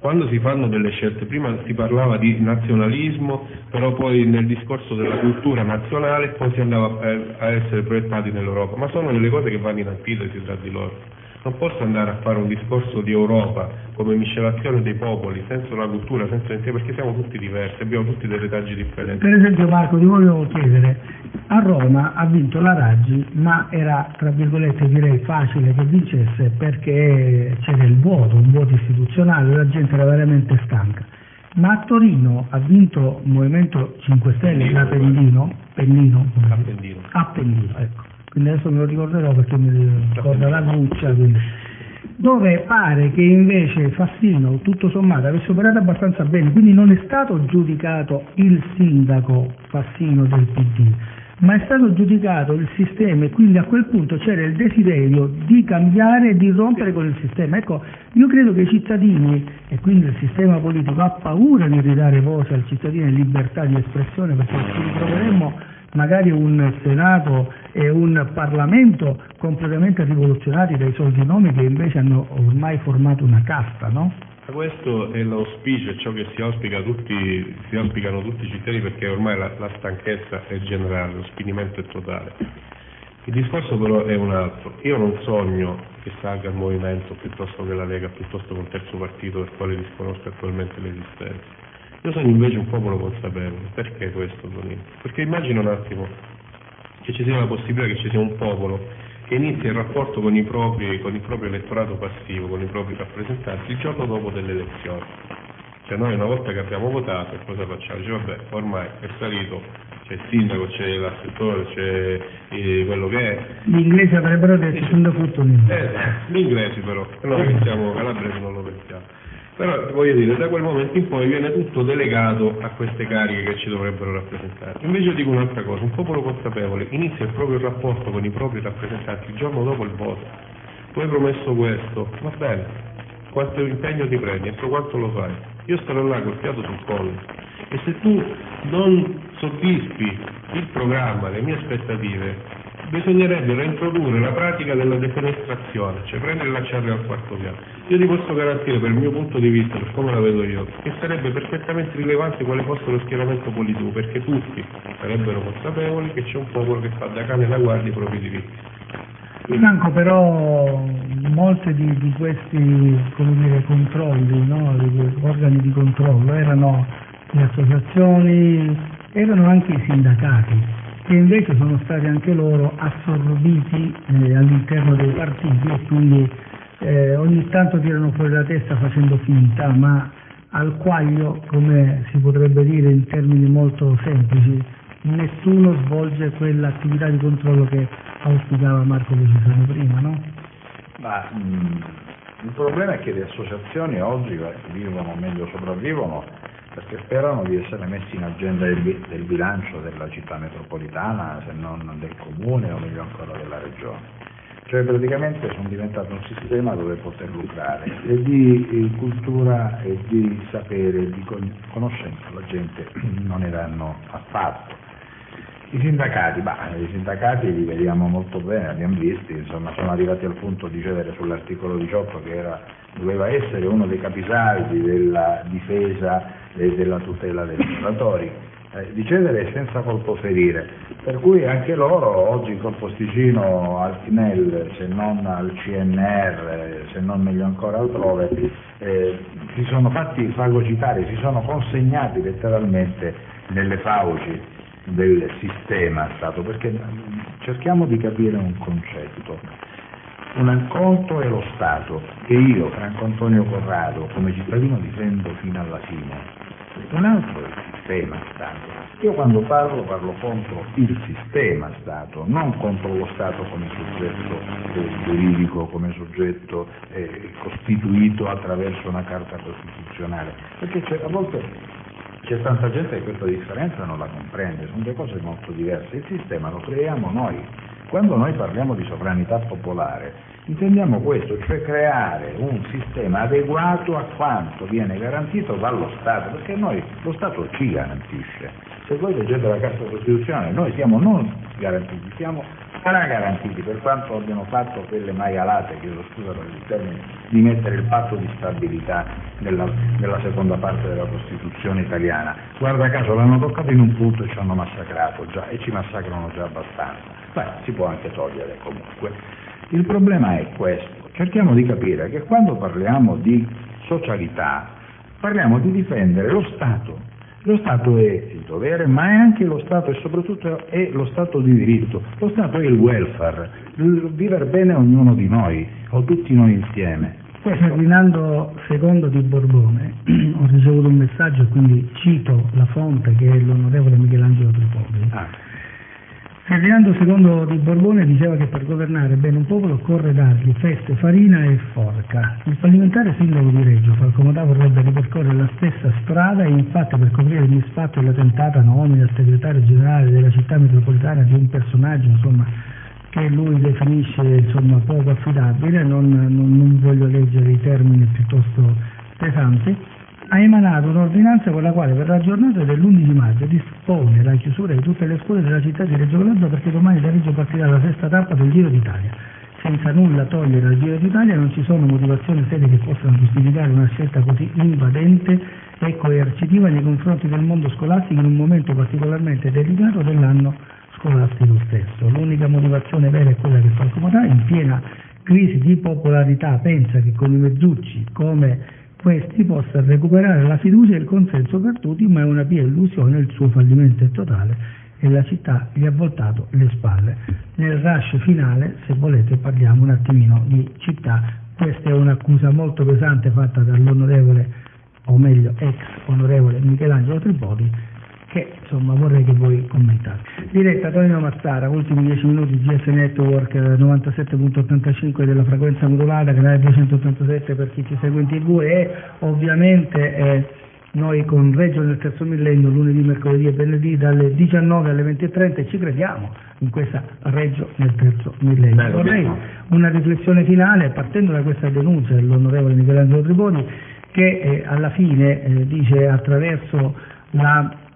Quando si fanno delle scelte, prima si parlava di nazionalismo, però poi nel discorso della cultura nazionale poi si andava a- a essere proiettati nell'Europa, ma sono delle cose che vanno in antitesi tra di loro. Non posso andare a fare un discorso di Europa come miscelazione dei popoli, senza una cultura, senza l'identità, perché siamo tutti diversi, abbiamo tutti dei retaggi differenti. Per esempio Marco ti volevo chiedere, a Roma ha vinto la Raggi ma era tra virgolette direi facile che vincesse perché c'era il vuoto, un vuoto istituzionale, la gente era veramente stanca. Ma a Torino ha vinto il Movimento 5 Stelle da Pennino, Pennino? Appendino. Appendino, ecco. Quindi adesso me lo ricorderò perché mi ricorda la Gruccia, quindi. dove pare che invece Fassino, tutto sommato, avesse operato abbastanza bene, quindi non è stato giudicato il sindaco Fassino del PD, ma è stato giudicato il sistema e quindi a quel punto c'era il desiderio di cambiare e di rompere con il sistema. Ecco, io credo che i cittadini e quindi il sistema politico ha paura di ridare voce al cittadino e libertà di espressione perché ci ritroveremmo magari un Senato e un Parlamento completamente rivoluzionati dai soldi nomi che invece hanno ormai formato una casta, no? Questo è l'auspicio, è ciò che si, auspica tutti, si auspicano tutti i cittadini perché ormai la, la stanchezza è generale, lo spinimento è totale. Il discorso però è un altro. Io non sogno che salga il movimento piuttosto che la Lega, piuttosto che un terzo partito del quale disconosco attualmente l'esistenza. Io sono invece un popolo consapevole. Perché questo, Tonino? Perché immagino un attimo che ci sia la possibilità che ci sia un popolo che inizia il rapporto con, i propri, con il proprio elettorato passivo, con i propri rappresentanti, il giorno dopo delle elezioni. Cioè noi una volta che abbiamo votato cosa facciamo? Dice vabbè, ormai è salito, c'è il sindaco, c'è l'assessore, c'è eh, quello che è. Gli inglesi avrebbero detto sono fortunati. Eh, gli inglesi però, noi che siamo calabresi non lo pensiamo. Però voglio dire, da quel momento in poi viene tutto delegato a queste cariche che ci dovrebbero rappresentare. Invece dico un'altra cosa, un popolo consapevole inizia il proprio rapporto con i propri rappresentanti il giorno dopo il voto. Tu hai promesso questo, va bene, quanto impegno ti prendi, entro quanto lo fai? Io starò là col fiato sul collo e se tu non soddisfi il programma, le mie aspettative, bisognerebbe reintrodurre la pratica della defenestrazione, cioè prendere e lanciarli al quarto piano. Io ti posso garantire, per il mio punto di vista, per come la vedo io, che sarebbe perfettamente rilevante quale fosse lo schieramento politico, perché tutti sarebbero consapevoli che c'è un popolo che fa da cane da guardia i propri diritti. Franco però molti di, di questi dire, controlli, no? organi di controllo erano le associazioni, erano anche i sindacati che invece sono stati anche loro assorbiti eh, all'interno dei partiti e quindi eh, ogni tanto tirano fuori la testa facendo finta, ma al quaglio, come si potrebbe dire in termini molto semplici, nessuno svolge quell'attività di controllo che auspicava Marco Lucisano prima, no? Ma, mh, mm, il problema è che le associazioni oggi vivono, meglio sopravvivono, perché sperano di essere messi in agenda del, del bilancio della città metropolitana, se non del comune o meglio ancora della regione. Cioè praticamente sono diventato un sistema dove poter lucrare e di cultura e di sapere di conoscenza la gente non ne danno affatto. I sindacati, bah, i sindacati li vediamo molto bene, abbiamo visti, insomma, sono arrivati al punto di cedere sull'articolo 18 che era, doveva essere uno dei capisaldi della difesa della tutela dei lavoratori, eh, di cedere senza colpo ferire, per cui anche loro oggi col posticino al CNEL, se non al CNR, se non meglio ancora altrove, eh, si sono fatti fagocitare, si sono consegnati letteralmente nelle fauci del sistema Stato, perché cerchiamo di capire un concetto. Un conto è lo Stato, che io, Franco Antonio Corrado, come cittadino difendo fino alla fine. Un altro è il sistema Stato. Io quando parlo parlo contro il sistema Stato, non contro lo Stato come soggetto eh, giuridico, come soggetto eh, costituito attraverso una carta costituzionale, perché a volte c'è tanta gente che questa differenza non la comprende, sono due cose molto diverse. Il sistema lo creiamo noi. Quando noi parliamo di sovranità popolare, intendiamo questo, cioè creare un sistema adeguato a quanto viene garantito dallo Stato, perché noi, lo Stato ci garantisce. Se voi leggete la Carta Costituzionale, noi siamo non garantiti, siamo garanantiti per quanto abbiano fatto quelle maialate, chiedo scusa per il termine, di mettere il patto di stabilità nella, nella, seconda parte della Costituzione italiana. Guarda caso l'hanno toccato in un punto e ci hanno massacrato già e ci massacrano già abbastanza. Beh, si può anche togliere comunque. Il problema è questo, cerchiamo di capire che quando parliamo di socialità parliamo di difendere lo Stato lo Stato è il dovere, ma è anche lo Stato e soprattutto è lo Stato di diritto. Lo Stato è il welfare, il vivere bene ognuno di noi, o tutti noi insieme. Poi Ferdinando II di Borbone, ho ricevuto un messaggio quindi cito la fonte che è l'onorevole Michelangelo Tripoli. Ah Ferdinando II di Borbone diceva che per governare bene un popolo occorre dargli feste, farina e forca. Il fallimentare sindaco di Reggio, Falcomodà, vorrebbe ripercorrere la stessa strada e infatti per coprire il misfatto e la tentata nomina al segretario generale della città metropolitana di un personaggio insomma, che lui definisce insomma, poco affidabile, non, non, non voglio leggere i termini piuttosto pesanti, ha emanato un'ordinanza con la quale per la giornata dell'11 maggio dispone la chiusura di tutte le scuole della città di Reggio Calabria perché domani da Reggio partirà la sesta tappa del Giro d'Italia. Senza nulla togliere al Giro d'Italia non ci sono motivazioni serie che possano giustificare una scelta così invadente e coercitiva nei confronti del mondo scolastico in un momento particolarmente delicato dell'anno scolastico stesso. L'unica motivazione vera è quella che Falco Matà, in piena crisi di popolarità, pensa che con i mezzucci come questi possa recuperare la fiducia e il consenso per tutti, ma è una pia illusione, il suo fallimento è totale e la città gli ha voltato le spalle. Nel rush finale, se volete, parliamo un attimino di città. Questa è un'accusa molto pesante fatta dall'onorevole, o meglio ex onorevole Michelangelo Tripodi, che insomma vorrei che voi commentate. Diretta Tonino Mazzara, ultimi 10 minuti GS Network 97.85 della frequenza modulata, canale 287 per chi ci segue in tv e ovviamente eh, noi con Reggio nel terzo millennio lunedì, mercoledì e venerdì dalle 19 alle 20.30 e ci crediamo in questa Reggio nel terzo millennio. Vorrei una riflessione finale partendo da questa denuncia dell'onorevole Michelangelo Triboni che eh, alla fine eh, dice attraverso la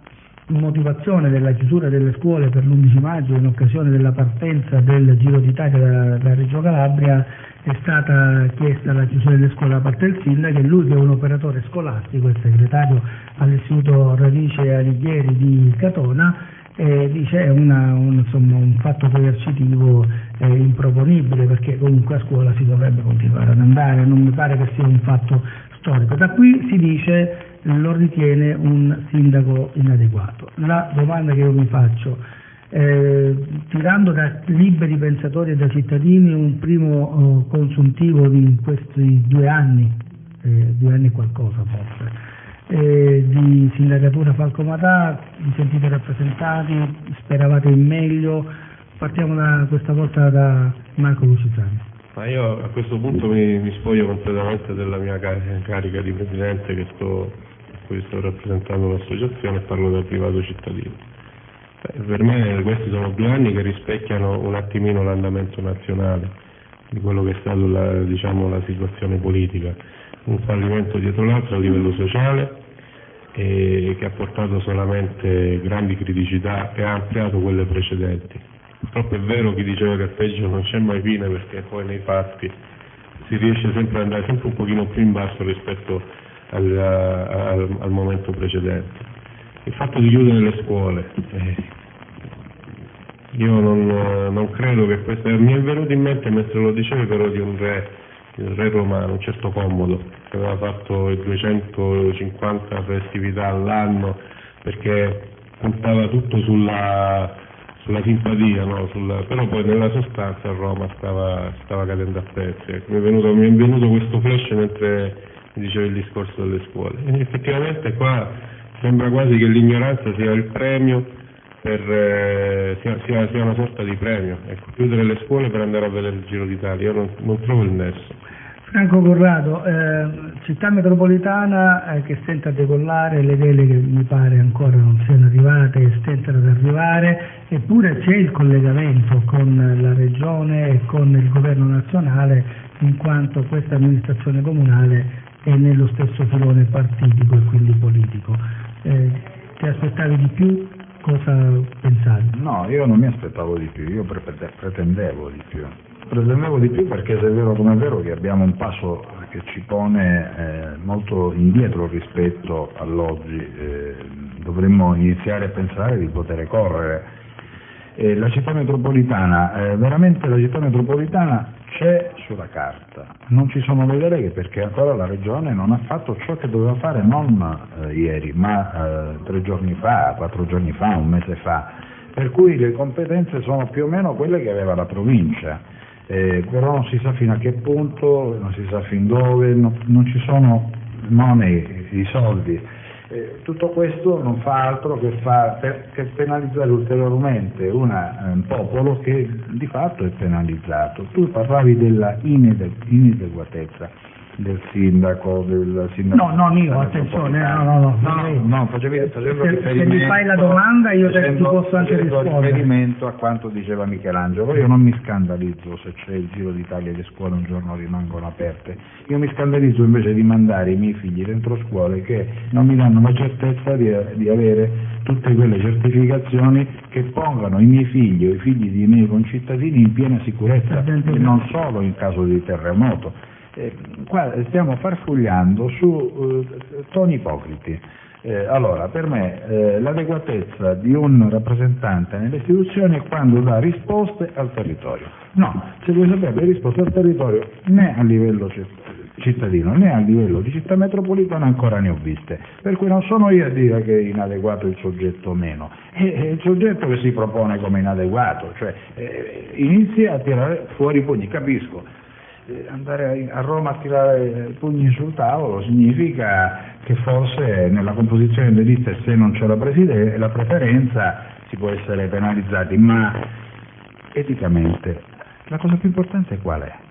motivazione della chiusura delle scuole per l'11 maggio in occasione della partenza del Giro d'Italia da, da Reggio Calabria è stata chiesta la chiusura delle scuole da parte del sindaco e lui che è un operatore scolastico, il segretario all'istituto Radice Alighieri di Catona, eh, dice è un, un, fatto coercitivo eh, improponibile perché comunque a scuola si dovrebbe continuare ad andare, non mi pare che sia un fatto storico. Da qui si dice lo ritiene un sindaco inadeguato. La domanda che io mi faccio, eh, tirando da liberi pensatori e da cittadini un primo eh, consuntivo di questi due anni, eh, due anni e qualcosa forse, eh, di sindacatura Falcomatà, vi sentite rappresentati, speravate in meglio, partiamo da, questa volta da Marco Lucitani. Ma io a questo punto mi, mi spoglio completamente della mia carica di presidente che sto cui sto rappresentando un'associazione e parlo da privato cittadino. Beh, per me questi sono due anni che rispecchiano un attimino l'andamento nazionale di quello che è stata la, diciamo, la situazione politica, un fallimento dietro l'altro a livello sociale e che ha portato solamente grandi criticità e ha ampliato quelle precedenti. Purtroppo è vero chi diceva che peggio non c'è mai fine perché poi nei fatti si riesce sempre ad andare sempre un pochino più in basso rispetto al, al, al momento precedente. Il fatto di chiudere le scuole, eh, io non, non, credo che questo, mi è venuto in mente mentre lo dicevi però di un re, il re romano, un certo Commodo, che aveva fatto 250 festività all'anno perché puntava tutto sulla, sulla simpatia, no? sulla, però poi nella sostanza Roma stava, stava cadendo a pezzi. Ecco, mi, è venuto, mi è venuto questo flash mentre diceva il discorso delle scuole. E effettivamente qua sembra quasi che l'ignoranza sia il premio, per, eh, sia, sia, sia, una sorta di premio. Ecco, chiudere le scuole per andare a vedere il Giro d'Italia, io non, non trovo il nesso. Franco Corrado, eh, città metropolitana eh, che stenta a decollare, le vele che mi pare ancora non siano arrivate stentano ad arrivare, eppure c'è il collegamento con la regione e con il governo nazionale in quanto questa amministrazione comunale e nello stesso filone partitico e quindi politico. Eh, ti aspettavi di più? Cosa pensavi? No, io non mi aspettavo di più, io pretendevo di più. Pretendevo di più perché se è vero come è vero che abbiamo un passo che ci pone eh, molto indietro rispetto all'oggi, eh, dovremmo iniziare a pensare di poter correre. la città metropolitana, eh, veramente la città metropolitana c'è sulla carta, non ci sono le deleghe perché ancora la Regione non ha fatto ciò che doveva fare non eh, ieri, ma eh, tre giorni fa, quattro giorni fa, un mese fa, per cui le competenze sono più o meno quelle che aveva la provincia, eh, però non si sa fino a che punto, non si sa fin dove, non, non ci sono money, i soldi eh, tutto questo non fa altro che, fa, per, che penalizzare ulteriormente una, un popolo che di fatto è penalizzato. Tu parlavi della inadeguatezza. Del sindaco, del sindaco. No, non io, attenzione, no, no, no. No, no, no, facevi, facendo Se- se mi fai la domanda, io te- ti facendo- posso anche facendo rispondere. riferimento a quanto diceva Michelangelo. Io non mi scandalizzo se c'è il Giro d'Italia e le scuole un giorno rimangono aperte. Io mi scandalizzo invece di mandare i miei figli dentro scuole che non mi danno la certezza di, di avere tutte quelle certificazioni che pongano i miei figli o i figli dei miei concittadini in piena sicurezza e non solo in caso di terremoto. Eh, qua stiamo farfugliando su eh, toni ipocriti. Eh, allora, per me eh, l'adeguatezza di un rappresentante nelle istituzioni è quando dà risposte al territorio. No, se vuoi sapere le risposte al territorio né a livello ci- cittadino né a livello di città metropolitana ancora ne ho viste, per cui non sono io a dire che è inadeguato il soggetto o meno, è, il soggetto che si propone come inadeguato, cioè eh, inizia a tirare fuori i pugni, capisco, andare a Roma a tirare i pugni sul tavolo significa che forse nella composizione delle liste se non c'è la, la preferenza si può essere penalizzati, ma eticamente la cosa più importante qual è?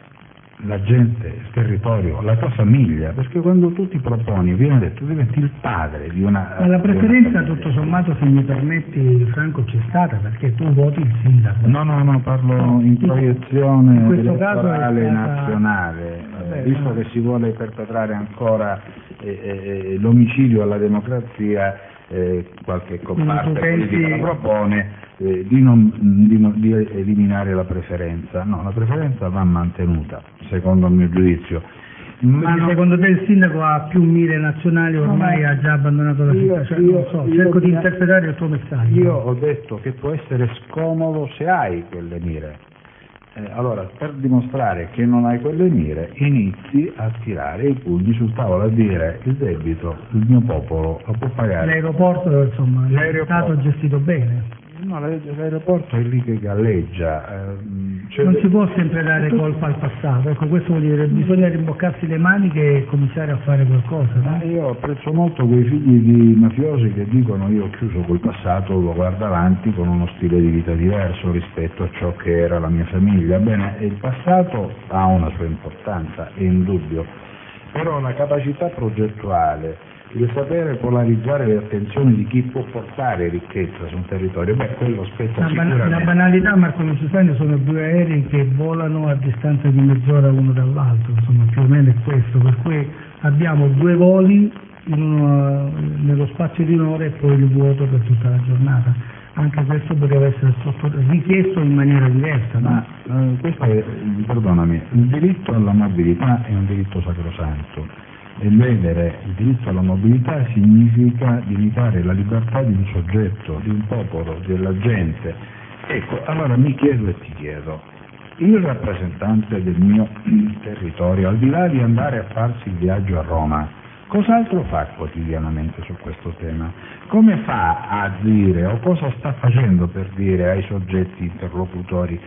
La gente, il territorio, la tua famiglia, perché quando tu ti proponi, viene detto, diventi il padre di una... Ma la preferenza, tutto sommato, se mi permetti, Franco, c'è stata perché tu voti il sindaco. No, no, no, parlo in proiezione In elettorale stata- nazionale, eh, Vabbè, visto no. che si vuole perpetrare ancora eh, eh, l'omicidio alla democrazia, eh, qualche comparte tu pensi- politica propone eh, di, non- di non- di eliminare la preferenza. No, la preferenza va mantenuta, secondo il mio giudizio. Ma non- secondo te il sindaco ha più mire nazionali ormai No, ha già abbandonato la città? Cioè, io- non so, io- cerco di interpretare il tuo messaggio. Io ho detto che può essere scomodo se hai quelle mire. Eh, allora, per dimostrare che non hai quelle mire, inizi a tirare i pugni sul tavolo, a dire il debito, il mio popolo lo può pagare. L'aeroporto, insomma, è stato gestito bene. No, l'aer- l'aeroporto è lì che galleggia. ehm, cioè- Non si può sempre dare colpa al passato, ecco questo vuol dire bisogna rimboccarsi le maniche e cominciare a fare qualcosa. No? io apprezzo molto quei figli di mafiosi che dicono io ho chiuso quel passato, lo guardo avanti con uno stile di vita diverso rispetto a ciò che era la mia famiglia. Bene, il passato ha una sua importanza, è indubbio, però la capacità progettuale, il sapere polarizzare le attenzioni di chi può portare ricchezza su un territorio, beh, quello spetta La, ban- la sicuramente. banalità, Marco Lucifani, sono due aerei che volano a distanza di mezz'ora uno dall'altro, insomma più o meno è questo, per cui abbiamo due voli uno- nello spazio di un'ora e poi il vuoto per tutta la giornata. Anche questo poteva essere richiesto in maniera diversa? Ma eh, questo è, perdonami, il diritto alla mobilità è un diritto sacrosanto e ledere il diritto alla mobilità significa limitare la libertà di un soggetto, di un popolo, della gente. Ecco, allora mi chiedo e ti chiedo, il rappresentante del mio territorio, al di là di andare a farsi il viaggio a Roma, cos'altro fa quotidianamente su questo tema? Come fa a dire o cosa sta facendo per dire ai soggetti interlocutori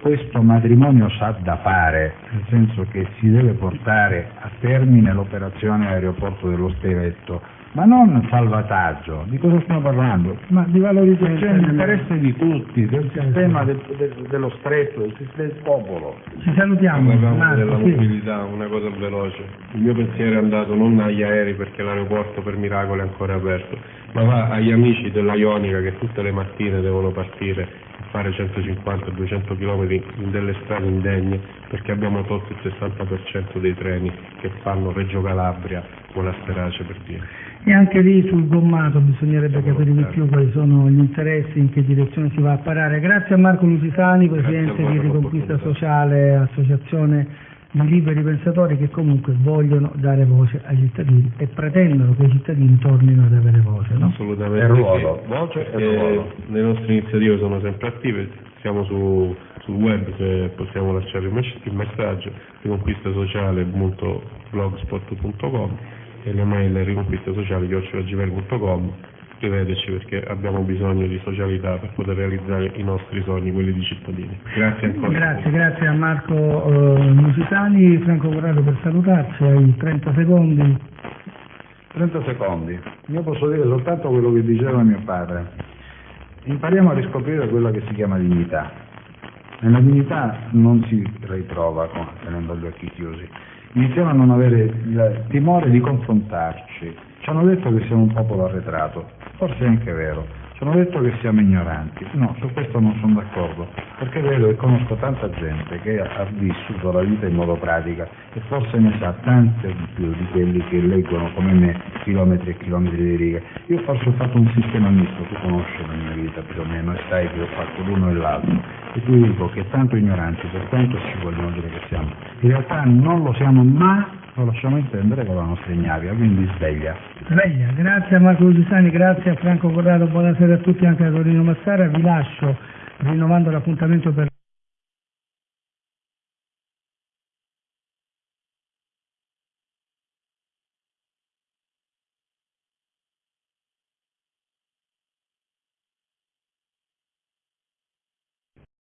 questo matrimonio sa da fare, nel senso che si deve portare a termine l'operazione aeroporto dello Stevetto, ma non salvataggio, di cosa stiamo parlando? Ma di valorizzazione dell'interesse di tutti, del sistema del- del- dello stretto, del, sistema del popolo. Ci salutiamo, Parlavamo della mobilità, una cosa veloce. Il mio pensiero è andato non agli aerei perché l'aeroporto per miracolo è ancora aperto, ma va agli amici della Ionica che tutte le mattine devono partire fare 150-200 km in delle strade indegne perché abbiamo tolto il 60% dei treni che fanno Reggio Calabria o la Sperace per dire. E anche lì sul gommato bisognerebbe capire di più quali sono gli interessi, in che direzione si va a parare. Grazie a Marco Lusitani, Presidente a di Riconquista. Sociale, associazione di liberi pensatori che comunque vogliono dare voce ai cittadini e pretendono che i cittadini tornino ad avere voce. No? Assolutamente. È ruolo, voce e ruolo. le nostre iniziative sono sempre attive, siamo su, sul web che possiamo lasciare il, mess- il messaggio riconquistasociale.blogspot.com e le mail riconquistasociale.gmail.com scriveteci perché abbiamo bisogno di socialità per poter realizzare i nostri sogni, quelli di cittadini. Grazie ancora. Grazie, grazie a Marco eh, Lusitani. Franco Corrado per salutarci, hai 30 secondi. 30 secondi. Io posso dire soltanto quello che diceva mio padre. Impariamo a riscoprire quella che si chiama dignità. E la dignità non si ritrova con- tenendo gli occhi chiusi. Iniziamo a non avere il timore di confrontarci. Ci hanno detto che siamo un popolo arretrato, forse è anche vero, ci hanno detto che siamo ignoranti, no, su questo non sono d'accordo, perché vedo e conosco tanta gente che ha vissuto la vita in modo pratica e forse ne sa tante di più di quelli che leggono come me chilometri e chilometri di righe. Io forse ho fatto un sistema misto, tu conosci la mia vita più o meno e sai che ho fatto l'uno e l'altro e ti dico che tanto ignoranti per quanto ci vogliono dire che siamo, in realtà non lo siamo ma lo lasciamo intendere con la nostra ignavia, quindi sveglia. Sveglia, grazie a Marco Lusani, grazie a Franco Corrado, buonasera a tutti anche a Torino Massara, vi lascio rinnovando l'appuntamento per